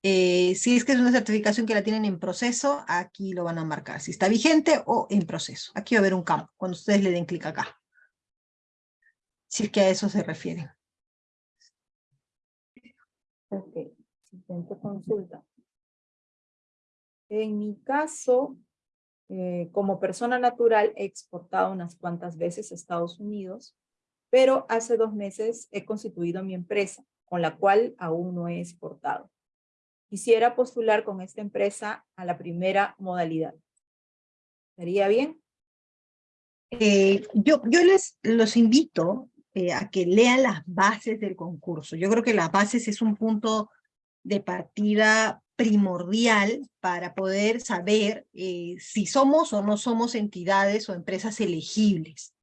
Eh, si es que es una certificación que la tienen en proceso, aquí lo van a marcar. Si está vigente o en proceso. Aquí va a haber un campo, cuando ustedes le den clic acá. Si es que a eso se refiere. Ok, siguiente consulta. En mi caso, eh, como persona natural he exportado unas cuantas veces a Estados Unidos, pero hace dos meses he constituido mi empresa, con la cual aún no he exportado. Quisiera postular con esta empresa a la primera modalidad. ¿Sería bien? Eh, yo, yo les los invito eh, a que lean las bases del concurso. Yo creo que las bases es un punto de partida primordial para poder saber eh, si somos o no somos entidades o empresas elegibles.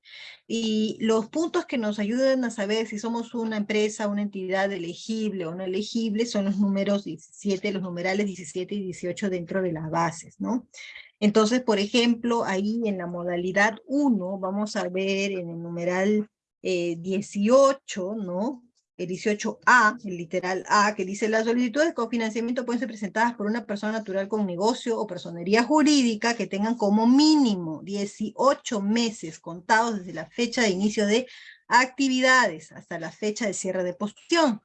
Y los puntos que nos ayudan a saber si somos una empresa, una entidad elegible o no elegible son los números 17, los numerales 17 y 18 dentro de las bases, ¿no? Entonces, por ejemplo, ahí en la modalidad 1 vamos a ver en el numeral 18, eh, ¿no? El 18A, el literal A, que dice las solicitudes de cofinanciamiento pueden ser presentadas por una persona natural con negocio o personería jurídica que tengan como mínimo 18 meses contados desde la fecha de inicio de actividades hasta la fecha de cierre de posición.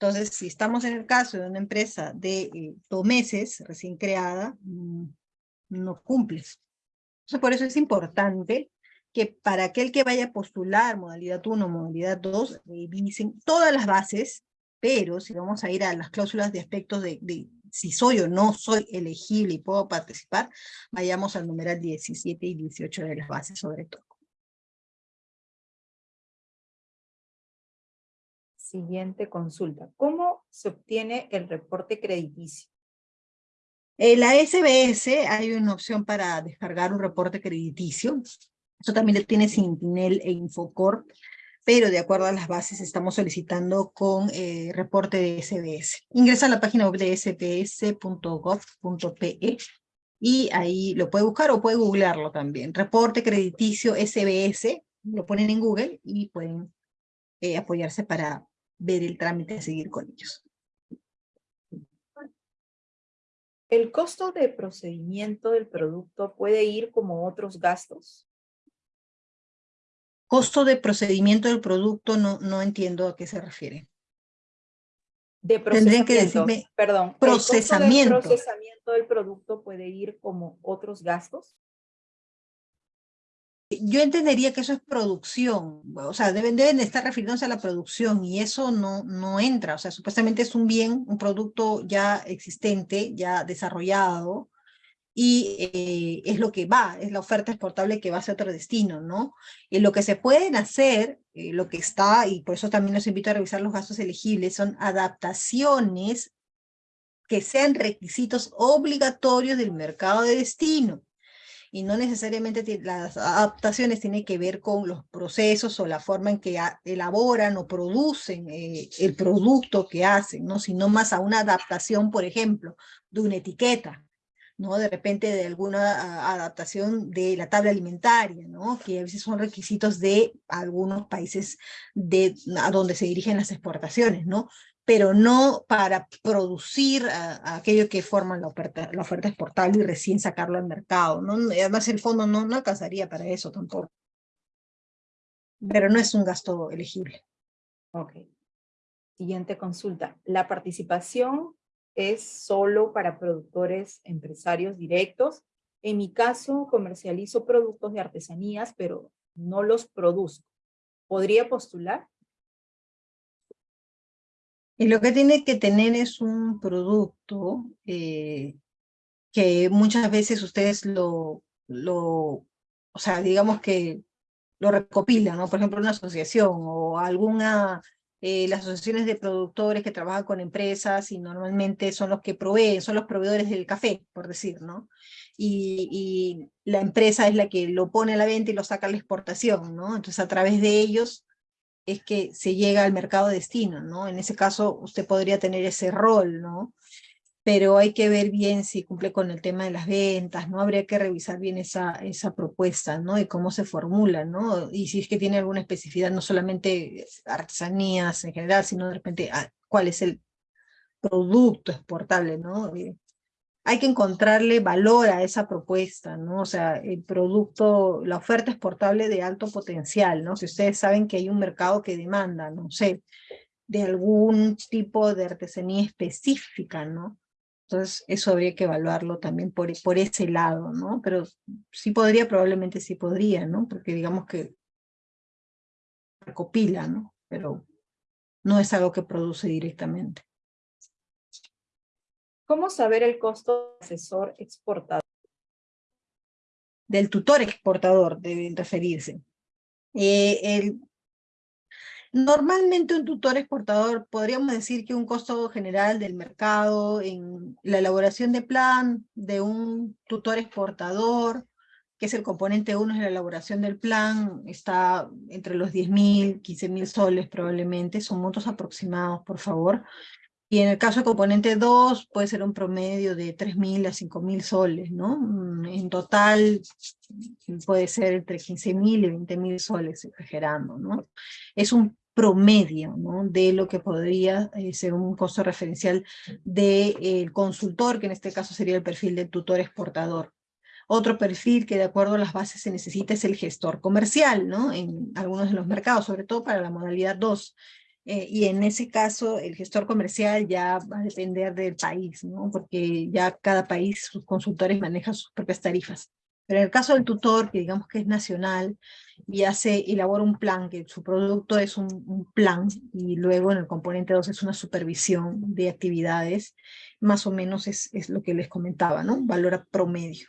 Entonces, si estamos en el caso de una empresa de eh, dos meses recién creada, mm, no cumple. Entonces, por eso es importante que para aquel que vaya a postular modalidad 1, modalidad 2, revisen todas las bases, pero si vamos a ir a las cláusulas de aspectos de, si soy o no soy elegible y puedo participar, vayamos al numeral 17 y 18 de las bases sobre todo. Siguiente consulta. ¿Cómo se obtiene el reporte crediticio? En la SBS hay una opción para descargar un reporte crediticio. Eso también lo tiene Sentinel e Infocorp, pero de acuerdo a las bases estamos solicitando con eh, reporte de SBS. Ingresa a la página web de sps.gov.pe y ahí lo puede buscar o puede googlearlo también. Reporte crediticio SBS, lo ponen en Google y pueden eh, apoyarse para ver el trámite a seguir con ellos. ¿El costo de procedimiento del producto puede ir como otros gastos? Costo de procedimiento del producto, no, no entiendo a qué se refiere. De procesamiento, que decirme, perdón, procesamiento. ¿el procesamiento del producto puede ir como otros gastos? Yo entendería que eso es producción, o sea, deben, deben estar refiriéndose a la producción y eso no, no entra, o sea, supuestamente es un bien, un producto ya existente, ya desarrollado, y eh, es lo que va, es la oferta exportable que va hacia otro destino, ¿no? Y lo que se pueden hacer, eh, lo que está, y por eso también los invito a revisar los gastos elegibles, son adaptaciones que sean requisitos obligatorios del mercado de destino. Y no necesariamente las adaptaciones tienen que ver con los procesos o la forma en que elaboran o producen eh, el producto que hacen, ¿no? sino más a una adaptación, por ejemplo, de una etiqueta ¿no? De repente de alguna adaptación de la tabla alimentaria, ¿no? Que a veces son requisitos de algunos países de, a donde se dirigen las exportaciones, ¿no? Pero no para producir aquello que forma la oferta, la oferta exportable y recién sacarlo al mercado, ¿no? Además el fondo no, no alcanzaría para eso tampoco. Pero no es un gasto elegible. Ok. Siguiente consulta. La participación es solo para productores empresarios directos. En mi caso, comercializo productos de artesanías, pero no los produzco. ¿Podría postular? Y lo que tiene que tener es un producto eh, que muchas veces ustedes lo, lo, o sea, digamos que lo recopilan, ¿no? Por ejemplo, una asociación o alguna eh, las asociaciones de productores que trabajan con empresas y normalmente son los que proveen, son los proveedores del café, por decir, ¿no? Y, la empresa es la que lo pone a la venta y lo saca a la exportación, ¿no? Entonces a través de ellos es que se llega al mercado destino, ¿no? En ese caso usted podría tener ese rol, ¿no? Pero hay que ver bien si cumple con el tema de las ventas, ¿no? Habría que revisar bien esa, esa propuesta, ¿no? Y cómo se formula, ¿no? Y si es que tiene alguna especificidad, no solamente artesanías en general, sino de repente ah, cuál es el producto exportable, ¿no? Hay que encontrarle valor a esa propuesta, ¿no? O sea, el producto, la oferta exportable de alto potencial, ¿no? Si ustedes saben que hay un mercado que demanda, no sé, de algún tipo de artesanía específica, ¿no? Entonces, eso habría que evaluarlo también por, por ese lado, ¿no? Pero sí podría, probablemente sí podría, ¿no? Porque digamos que recopila, ¿no? Pero no es algo que produce directamente. ¿Cómo saber el costo del asesor exportador? Del tutor exportador deben referirse. Eh, el, Normalmente un tutor exportador, podríamos decir que un costo general del mercado en la elaboración de plan de un tutor exportador, que es el componente 1 es la elaboración del plan, está entre los 10.000, 15.000 soles probablemente, son montos aproximados, por favor. Y en el caso de componente 2 puede ser un promedio de 3.000 a 5.000 soles, ¿no? Mm, en total puede ser entre 15.000 y 20.000 soles, exagerando, ¿no? Es un promedio de lo que podría eh, ser un costo referencial del de, consultor, que en este caso sería el perfil del tutor exportador. Otro perfil que de acuerdo a las bases se necesita es el gestor comercial, ¿no? En algunos de los mercados, sobre todo para la modalidad 2. Eh, y en ese caso, el gestor comercial ya va a depender del país, ¿no? Porque ya cada país, sus consultores manejan sus propias tarifas. Pero en el caso del tutor, que digamos que es nacional, y hace, elabora un plan, que su producto es un, un, plan, y luego en el componente 2 es una supervisión de actividades, más o menos es, es lo que les comentaba, ¿no? Valora promedio.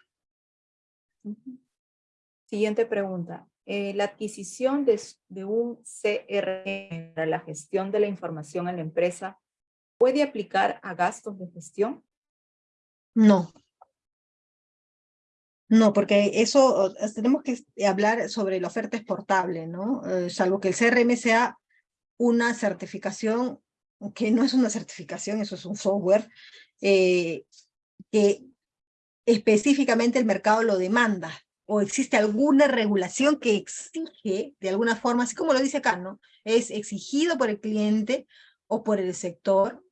Siguiente pregunta. Eh, la adquisición de, de un CRM para la gestión de la información en la empresa, ¿puede aplicar a gastos de gestión? No. No, porque eso tenemos que hablar sobre la oferta exportable, ¿no? Eh, salvo que el CRM sea una certificación, que no es una certificación, eso es un software, eh, que específicamente el mercado lo demanda, o existe alguna regulación que exige, de alguna forma, así como lo dice acá, ¿no? Es exigido por el cliente o por el sector,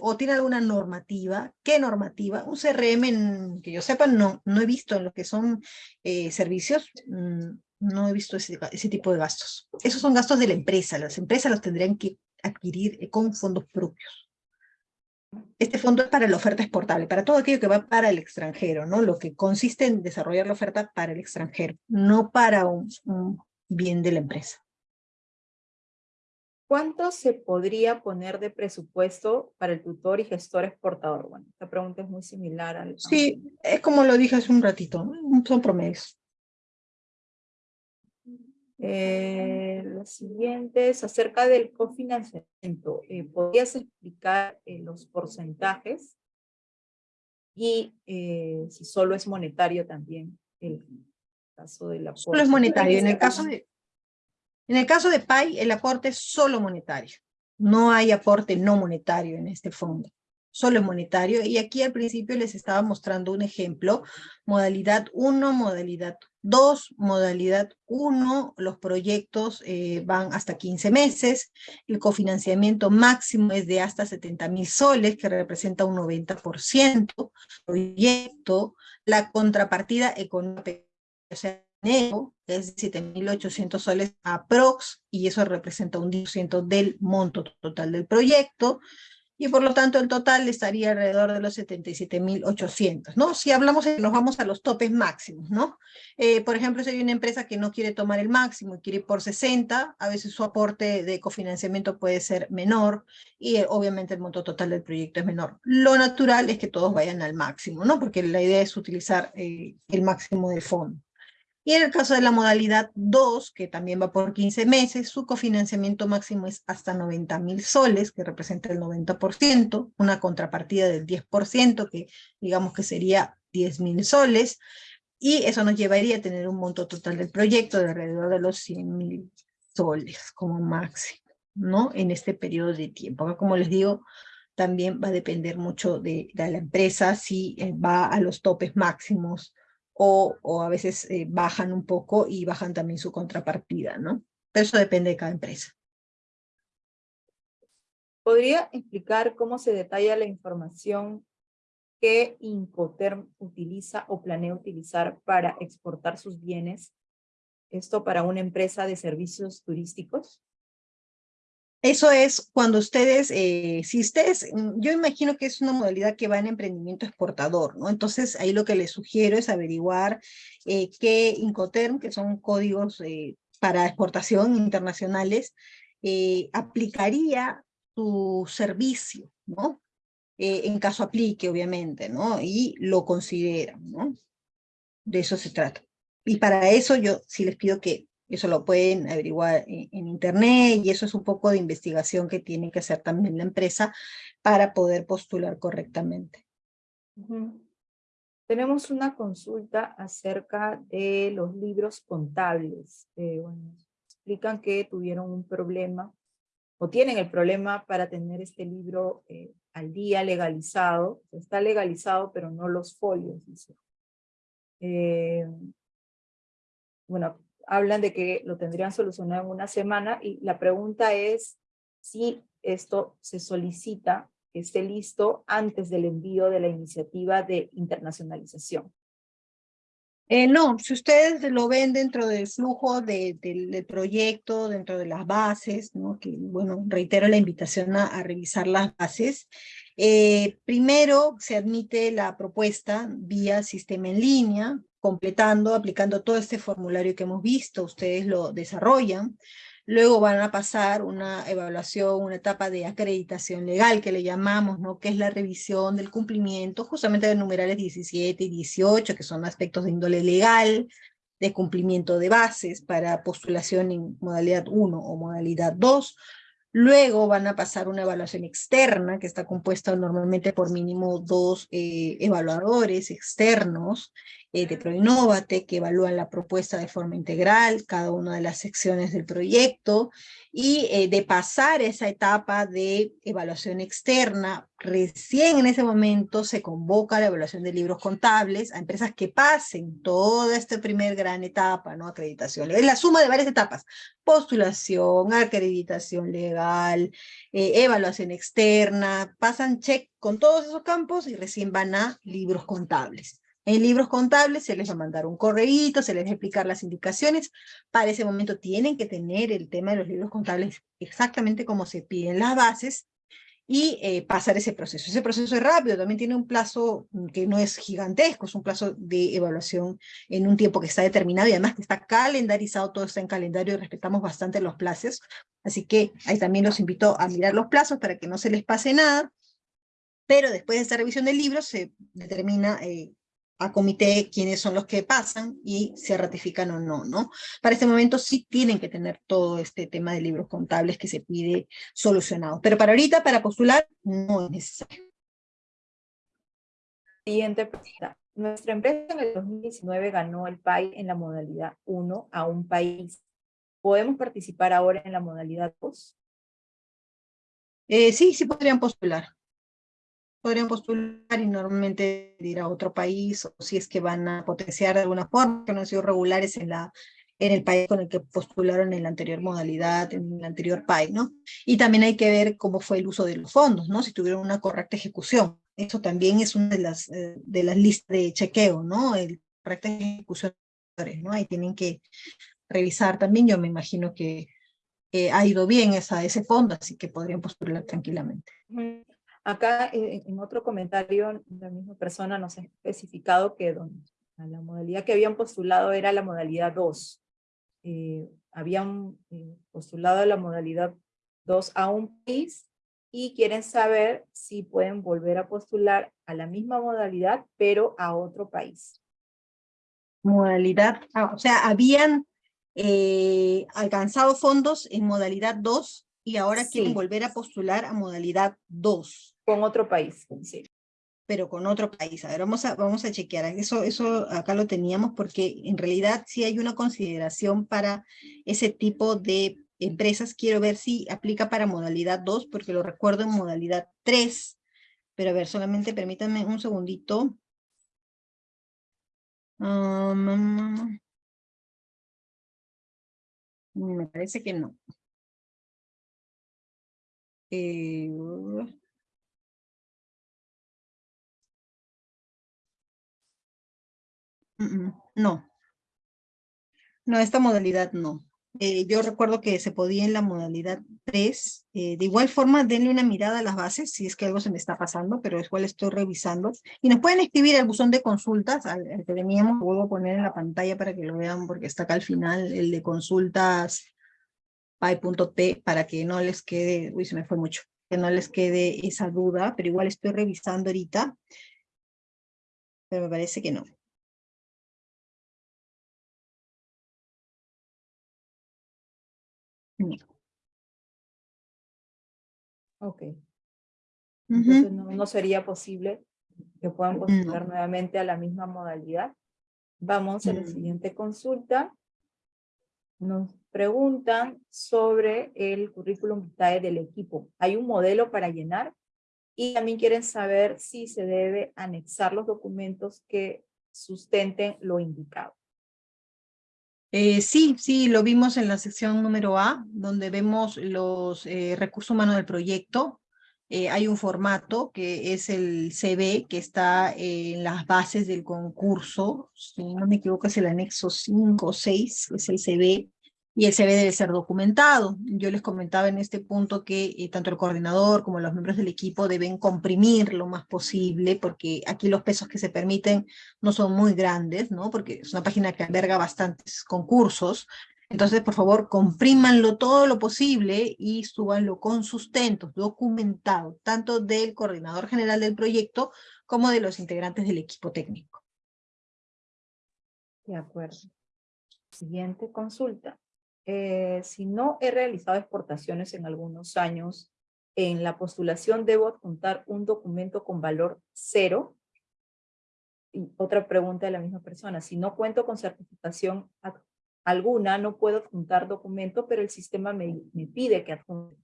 o, tiene alguna normativa. ¿Qué normativa? Un CRM, que yo sepa, no, no he visto en lo que son eh, servicios, mm, no he visto ese, ese tipo de gastos. Esos son gastos de la empresa, las empresas los tendrían que adquirir con fondos propios. Este fondo es para la oferta exportable, para todo aquello que va para el extranjero, ¿no? Lo que consiste en desarrollar la oferta para el extranjero, no para un bien de la empresa. ¿Cuánto se podría poner de presupuesto para el tutor y gestor exportador? Bueno, esta pregunta es muy similar al... Sí, es como lo dije hace un ratito, son promedios. Eh, lo siguiente es acerca del cofinanciamiento. Eh, ¿Podrías explicar eh, los porcentajes? Y eh, si solo es monetario también el caso del aporte. Solo es monetario. En el caso de, en el caso de PAI, el aporte es solo monetario. No hay aporte no monetario en este fondo. Solo es monetario. Y aquí al principio les estaba mostrando un ejemplo, modalidad 1, modalidad 2, modalidad 1, los proyectos eh, van hasta 15 meses, el cofinanciamiento máximo es de hasta 70 mil soles, que representa un 90%, proyecto, la contrapartida económica, o sea, es 7.800 soles aprox, y eso representa un 10% del monto total del proyecto, y por lo tanto el total estaría alrededor de los 77.800, ¿no? Si hablamos, nos vamos a los topes máximos, ¿no? Eh, por ejemplo, si hay una empresa que no quiere tomar el máximo y quiere ir por 60, a veces su aporte de cofinanciamiento puede ser menor y eh, obviamente el monto total del proyecto es menor. Lo natural es que todos vayan al máximo, ¿no? Porque la idea es utilizar eh, el máximo del fondo. Y en el caso de la modalidad 2, que también va por 15 meses, su cofinanciamiento máximo es hasta 90 mil soles, que representa el 90%, una contrapartida del 10%, que digamos que sería 10 mil soles, y eso nos llevaría a tener un monto total del proyecto de alrededor de los 100 mil soles como máximo, ¿no? En este periodo de tiempo. Como les digo, también va a depender mucho de, de la empresa, si eh, va a los topes máximos o, a veces eh, bajan un poco y bajan también su contrapartida, ¿no? Pero eso depende de cada empresa. ¿Podría explicar cómo se detalla la información que Incoterm utiliza o planea utilizar para exportar sus bienes? Esto para una empresa de servicios turísticos. Eso es cuando ustedes, eh, si ustedes, mm, yo imagino que es una modalidad que va en emprendimiento exportador, ¿no? Entonces ahí lo que les sugiero es averiguar eh, qué Incoterm, que son códigos eh, para exportación internacionales, aplicaría su servicio, ¿no? en caso aplique, obviamente, ¿no? Y lo consideran, ¿no? De eso se trata. Y para eso yo sí les pido que eso lo pueden averiguar en, internet y eso es un poco de investigación que tiene que hacer también la empresa para poder postular correctamente. Tenemos una consulta acerca de los libros contables. Eh, bueno, explican que tuvieron un problema o tienen el problema para tener este libro eh, al día legalizado. Está legalizado, pero no los folios, dice. Eh, bueno, hablan de que lo tendrían solucionado en una semana y la pregunta es si esto se solicita que esté listo antes del envío de la iniciativa de internacionalización. Eh, no, si ustedes lo ven dentro del flujo del proyecto, dentro de las bases, ¿no? que bueno, reitero la invitación a, revisar las bases, eh, primero se admite la propuesta vía sistema en línea, completando, aplicando todo este formulario que hemos visto, ustedes lo desarrollan, Luego van a pasar una evaluación, una etapa de acreditación legal que le llamamos, ¿no? que es la revisión del cumplimiento justamente de numerales 17 y 18, que son aspectos de índole legal, de cumplimiento de bases para postulación en modalidad 1 o modalidad 2. Luego van a pasar una evaluación externa, que está compuesta normalmente por mínimo dos eh, evaluadores externos, eh, de ProInnovate que evalúan la propuesta de forma integral, cada una de las secciones del proyecto, y eh, de pasar esa etapa de evaluación externa, recién en ese momento se convoca la evaluación de libros contables a empresas que pasen toda esta primer gran etapa, ¿no? Acreditación. Es la suma de varias etapas, postulación, acreditación legal, eh, evaluación externa, pasan check con todos esos campos y recién van a libros contables. En libros contables se les va a mandar un correíto, se les va a explicar las indicaciones. Para ese momento tienen que tener el tema de los libros contables exactamente como se piden las bases y eh, pasar ese proceso. Ese proceso es rápido, también tiene un plazo que no es gigantesco, es un plazo de evaluación en un tiempo que está determinado y además que está calendarizado, todo está en calendario y respetamos bastante los plazos. Así que ahí también los invito a mirar los plazos para que no se les pase nada. Pero después de esta revisión del libro se determina eh, a comité quiénes son los que pasan y se ratifican o no, ¿no? Para este momento sí tienen que tener todo este tema de libros contables que se pide solucionado, pero para ahorita, para postular, no es necesario. Siguiente pregunta. Nuestra empresa en el 2019 ganó el PAI en la modalidad 1 a un país. ¿Podemos participar ahora en la modalidad 2? Eh, sí, sí podrían postular podrían postular y normalmente ir a otro país, o si es que van a potenciar de alguna forma, que no han sido regulares en, la, en el país con el que postularon en la anterior modalidad, en el anterior país, ¿no? Y también hay que ver cómo fue el uso de los fondos, ¿no? Si tuvieron una correcta ejecución. Eso también es una de las, eh, de las listas de chequeo, ¿no? El correcta ejecución, ¿no? Ahí tienen que revisar también, yo me imagino que ha ido bien esa, ese fondo, así que podrían postular tranquilamente. Acá en, otro comentario, la misma persona nos ha especificado que la modalidad que habían postulado era la modalidad 2. Eh, habían eh, postulado la modalidad 2 a un país y quieren saber si pueden volver a postular a la misma modalidad, pero a otro país. Modalidad, ah, o sea, habían eh, alcanzado fondos en modalidad 2 y ahora quieren volver a postular a modalidad 2. Con otro país, sí. Pero con otro país. A ver, vamos a, vamos a chequear. Eso, eso acá lo teníamos porque en realidad sí hay una consideración para ese tipo de empresas. Quiero ver si aplica para modalidad 2, porque lo recuerdo en modalidad 3. Pero a ver, solamente permítanme un segundito. Um, me parece que no. Eh, No. No, esta modalidad no. Eh, yo recuerdo que se podía en la modalidad 3. Eh, de igual forma, denle una mirada a las bases, si es que algo se me está pasando, pero es cual estoy revisando. Y nos pueden escribir el buzón de consultas, al, que teníamos, lo vuelvo a poner en la pantalla para que lo vean, porque está acá al final, el de consultas py.t, para que no les quede, uy, se me fue mucho, que no les quede esa duda, pero igual estoy revisando ahorita, pero me parece que no. Ok. Entonces no, sería posible que puedan postular nuevamente a la misma modalidad. Vamos a la siguiente consulta. Nos preguntan sobre el currículum vitae del equipo. Hay un modelo para llenar y también quieren saber si se debe anexar los documentos que sustenten lo indicado. Eh, sí, sí, lo vimos en la sección número A, donde vemos los eh, recursos humanos del proyecto. Eh, hay un formato que es el CV, que está en las bases del concurso. Si no me equivoco, es el anexo 5 o 6, es el CV y el CV debe ser documentado. Yo les comentaba en este punto que eh, tanto el coordinador como los miembros del equipo deben comprimir lo más posible, porque aquí los pesos que se permiten no son muy grandes, ¿no? porque es una página que alberga bastantes concursos, entonces, por favor, comprímanlo todo lo posible y súbanlo con sustentos, documentado, tanto del coordinador general del proyecto como de los integrantes del equipo técnico. De acuerdo. Siguiente consulta. Eh, si no he realizado exportaciones en algunos años, en la postulación debo adjuntar un documento con valor cero. Y otra pregunta de la misma persona, si no cuento con certificación alguna, no puedo adjuntar documento, pero el sistema me, pide que adjunte.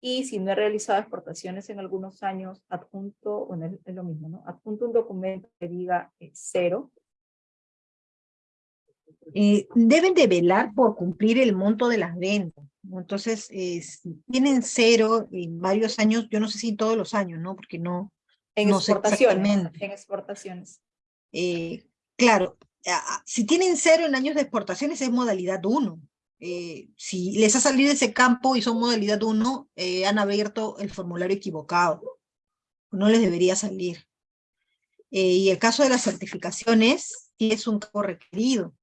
Y si no he realizado exportaciones en algunos años, adjunto, bueno, es, lo mismo, ¿no? Adjunto un documento que diga eh, cero, eh, deben de velar por cumplir el monto de las ventas. Entonces, eh, si tienen cero en varios años, yo no sé si todos los años, ¿no? Porque no, en exportaciones, En exportaciones. Eh, claro, si tienen cero en años de exportaciones es modalidad 1. si les ha salido ese campo y son modalidad 1, han abierto el formulario equivocado. No les debería salir. y el caso de las certificaciones, sí es un campo requerido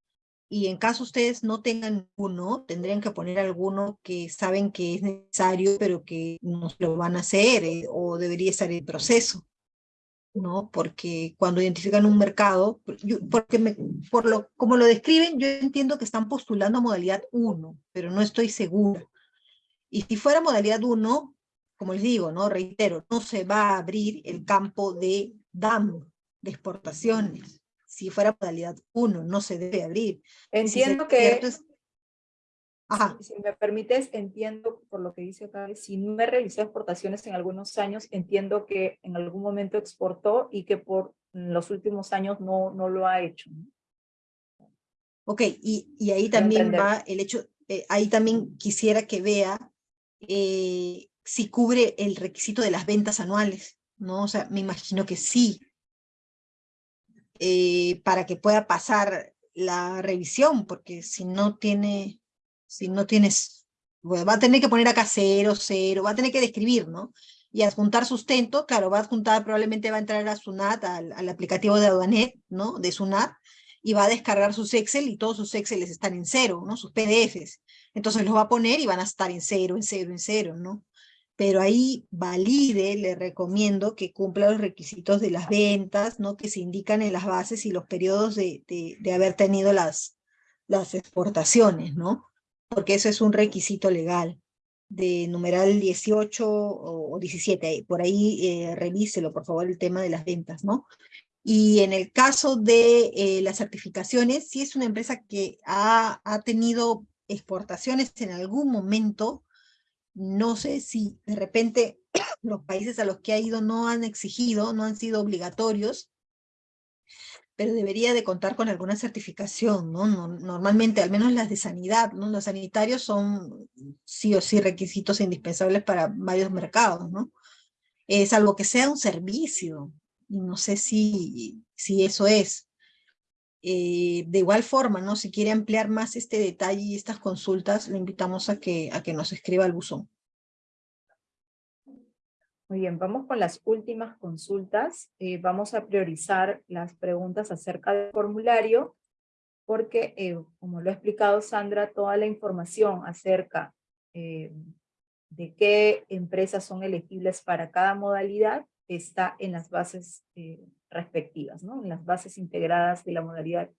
y en caso ustedes no tengan uno, tendrían que poner alguno que saben que es necesario, pero que no lo van a hacer eh, o debería estar en proceso. ¿no? Porque cuando identifican un mercado, porque me, por lo, como lo describen, yo entiendo que están postulando modalidad 1, pero no estoy segura. Y si fuera modalidad 1, como les digo, ¿no? Reitero, no se va a abrir el campo de DAM, de exportaciones si fuera modalidad 1, no se debe abrir. Entiendo que, Si, me permites, entiendo por lo que dice acá, si no me realizó exportaciones en algunos años, entiendo que en algún momento exportó y que por los últimos años no, no lo ha hecho. Ok, y, y ahí también va el hecho, eh, ahí también quisiera que vea eh, si cubre el requisito de las ventas anuales, ¿no? O sea, me imagino que sí, eh, para que pueda pasar la revisión, porque si no tiene, si no tienes, va a tener que poner acá cero, cero, va a tener que describir, ¿no? Y adjuntar sustento, claro, va a adjuntar, probablemente va a entrar a SUNAT, al, al aplicativo de Aduanet, ¿no? De SUNAT, y va a descargar sus Excel y todos sus Excel están en cero, ¿no? Sus PDFs. Entonces los va a poner y van a estar en cero, en cero, en cero, ¿no? Pero ahí valide, le recomiendo que cumpla los requisitos de las ventas, ¿no? que se indican en las bases y los periodos de, de, haber tenido las, las exportaciones, ¿no? porque eso es un requisito legal de numeral 18 o 17, por ahí eh, revíselo por favor el tema de las ventas, ¿no? Y en el caso de eh, las certificaciones, si es una empresa que ha, ha tenido exportaciones en algún momento, no sé si de repente los países a los que ha ido no han exigido, no han sido obligatorios, pero debería de contar con alguna certificación, ¿no? Normalmente, al menos las de sanidad, ¿no? Los sanitarios son sí o sí requisitos indispensables para varios mercados, ¿no? Es algo que sea un servicio, y no sé si, si eso es. Eh, de igual forma, ¿no? Si quiere ampliar más este detalle y estas consultas, le invitamos a que, a que nos escriba al buzón. Muy bien, vamos con las últimas consultas. Eh, vamos a priorizar las preguntas acerca del formulario, porque, eh, como lo ha explicado Sandra, toda la información acerca de qué empresas son elegibles para cada modalidad está en las bases respectivas, ¿no? En las bases integradas de la modalidad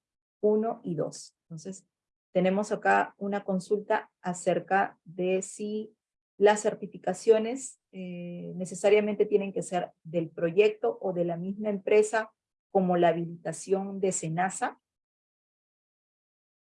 1 y 2. Entonces, tenemos acá una consulta acerca de si las certificaciones eh, necesariamente tienen que ser del proyecto o de la misma empresa como la habilitación de SENASA?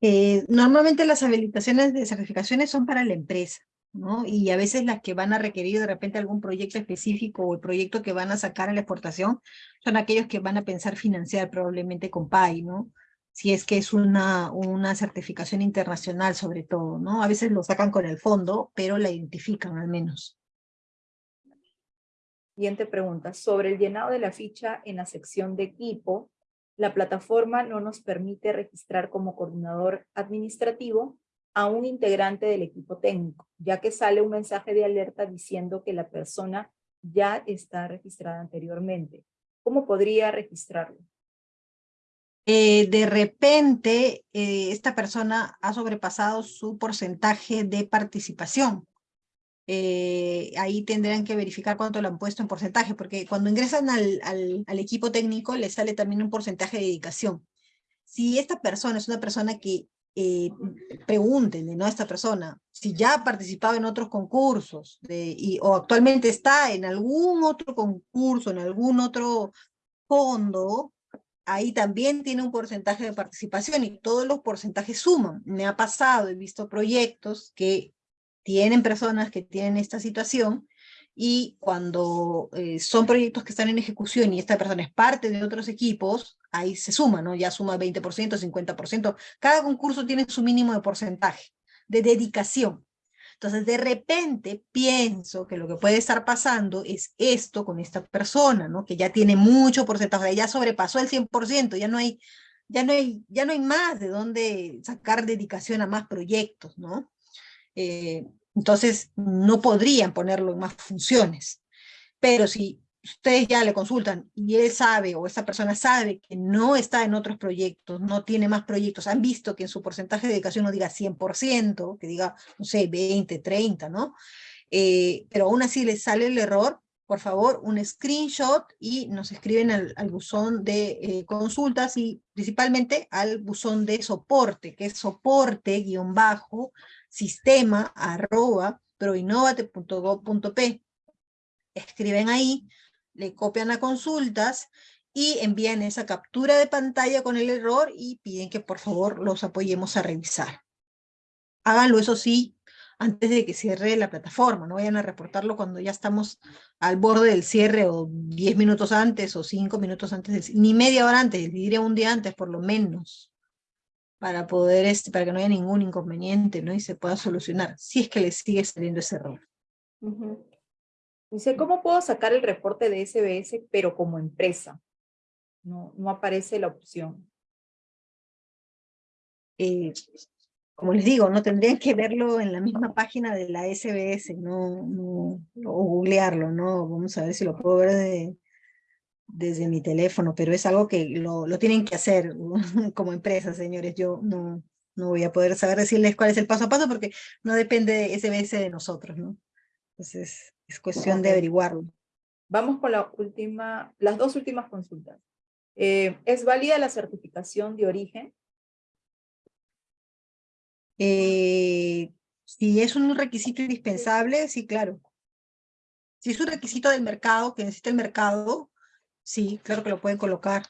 Eh, normalmente las habilitaciones de certificaciones son para la empresa, ¿no? Y a veces las que van a requerir de repente algún proyecto específico o el proyecto que van a sacar a la exportación son aquellos que van a pensar financiar probablemente con PAI, ¿no? Si es que es una, una certificación internacional sobre todo, ¿no? A veces lo sacan con el fondo, pero la identifican al menos. Siguiente pregunta. Sobre el llenado de la ficha en la sección de equipo, la plataforma no nos permite registrar como coordinador administrativo a un integrante del equipo técnico, ya que sale un mensaje de alerta diciendo que la persona ya está registrada anteriormente. ¿Cómo podría registrarlo? Eh, de repente, eh, esta persona ha sobrepasado su porcentaje de participación. Eh, ahí tendrán que verificar cuánto lo han puesto en porcentaje, porque cuando ingresan al, al, equipo técnico les sale también un porcentaje de dedicación. Si esta persona es una persona que eh, pregúntenle ¿no? a esta persona si ya ha participado en otros concursos de, y, o actualmente está en algún otro concurso, en algún otro fondo, ahí también tiene un porcentaje de participación y todos los porcentajes suman. Me ha pasado, he visto proyectos que tienen personas que tienen esta situación y cuando eh, son proyectos que están en ejecución y esta persona es parte de otros equipos, ahí se suma, ¿no? Ya suma 20%, 50%. Cada concurso tiene su mínimo de porcentaje, de dedicación. Entonces, de repente, pienso que lo que puede estar pasando es esto con esta persona, ¿no? Que ya tiene mucho porcentaje, ya sobrepasó el 100%, ya no hay, ya no hay, ya no hay más de dónde sacar dedicación a más proyectos, ¿no? Eh, entonces no podrían ponerlo en más funciones. Pero si ustedes ya le consultan y él sabe o esa persona sabe que no está en otros proyectos, no tiene más proyectos, han visto que en su porcentaje de dedicación no diga 100%, que diga, no sé, 20, 30, ¿no? Eh, pero aún así les sale el error, por favor, un screenshot y nos escriben al, buzón de eh, consultas y principalmente al buzón de soporte, que es soporte guion bajo sistema arroba proinnovate.gov.p. Escriben ahí, le copian a consultas y envían esa captura de pantalla con el error y piden que por favor los apoyemos a revisar. Háganlo, eso sí, antes de que cierre la plataforma, no vayan a reportarlo cuando ya estamos al borde del cierre o 10 minutos antes o 5 minutos antes, ni media hora antes, diría un día antes por lo menos para poder, este, para que no haya ningún inconveniente, ¿no? Y se pueda solucionar, si es que le sigue saliendo ese error. Dice, ¿cómo puedo sacar el reporte de SBS, pero como empresa? No, no aparece la opción. Eh, como les digo, no tendrían que verlo en la misma página de la SBS, no, no, o googlearlo, ¿no? Vamos a ver si lo puedo ver de, desde mi teléfono, pero es algo que lo, lo tienen que hacer como empresa, señores. Yo no, no voy a poder saber decirles cuál es el paso a paso porque no depende de SBS de nosotros, ¿no? Entonces, es cuestión de averiguarlo. Vamos con la última, las dos últimas consultas. Eh, ¿Es válida la certificación de origen? Eh, si es un requisito indispensable, sí, claro. Si es un requisito del mercado, que necesita el mercado, Sí, claro que lo pueden colocar.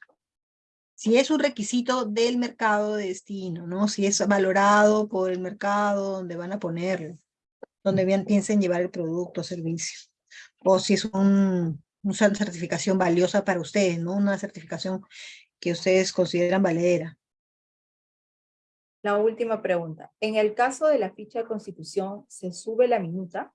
Si es un requisito del mercado de destino, ¿no? Si es valorado por el mercado donde van a ponerlo, donde bien piensen llevar el producto o servicio. O si es un, una certificación valiosa para ustedes, ¿no? Una certificación que ustedes consideran valedera. La última pregunta. En el caso de la ficha de constitución, ¿se sube la minuta?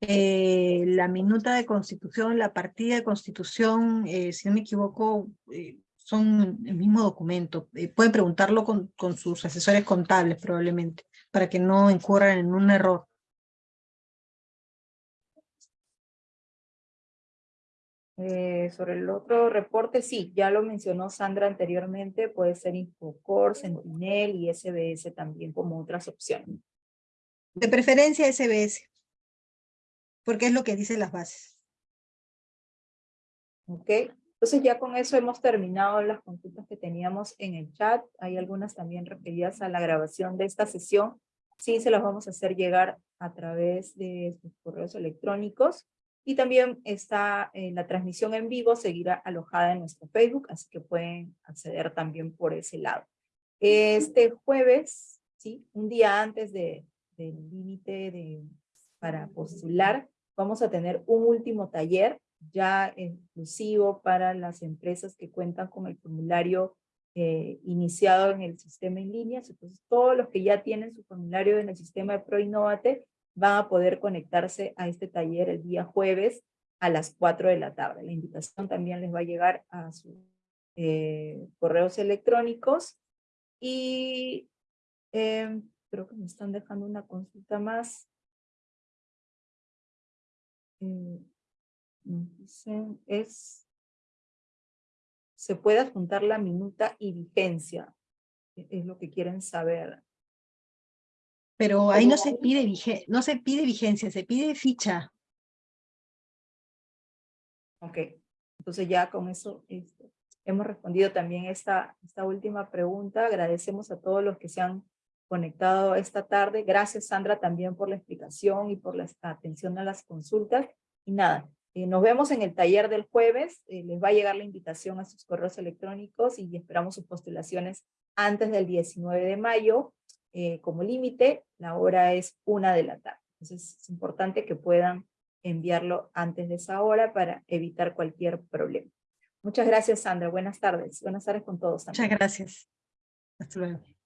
Eh, la minuta de constitución, la partida de constitución, eh, si no me equivoco, eh, son el mismo documento. pueden preguntarlo con, con, sus asesores contables probablemente, para que no incurran en un error. sobre el otro reporte, sí, ya lo mencionó Sandra anteriormente, puede ser Infocor, Sentinel y SBS también como otras opciones. De preferencia SBS porque es lo que dicen las bases. Ok, entonces ya con eso hemos terminado las consultas que teníamos en el chat. Hay algunas también referidas a la grabación de esta sesión. sí se los vamos a hacer llegar a través de sus correos electrónicos. Y también está en la transmisión en vivo, seguirá alojada en nuestro Facebook, así que pueden acceder también por ese lado. Este jueves, ¿sí? un día antes de, del límite de, para postular, vamos a tener un último taller ya exclusivo para las empresas que cuentan con el formulario eh, iniciado en el sistema en línea. Entonces, todos los que ya tienen su formulario en el sistema de ProInnovate van a poder conectarse a este taller el día jueves a las 4 de la tarde. La invitación también les va a llegar a sus eh, correos electrónicos y em, creo que me están dejando una consulta más. Eh, dicen, es, se puede adjuntar la minuta y vigencia, e, es lo que quieren saber. Pero ahí no se pide, no se pide vigencia, se pide ficha. Ok, entonces ya con eso este, hemos respondido también esta, esta última pregunta. Agradecemos a todos los que se han conectado esta tarde. Gracias Sandra también por la explicación y por la atención a las consultas. Y nada, eh, nos vemos en el taller del jueves. Eh, les va a llegar la invitación a sus correos electrónicos y esperamos sus postulaciones antes del 19 de mayo. Eh, como límite, la hora es una de la tarde. Entonces es importante que puedan enviarlo antes de esa hora para evitar cualquier problema. Muchas gracias, Sandra. Buenas tardes. Buenas tardes con todos. Muchas gracias. Hasta luego.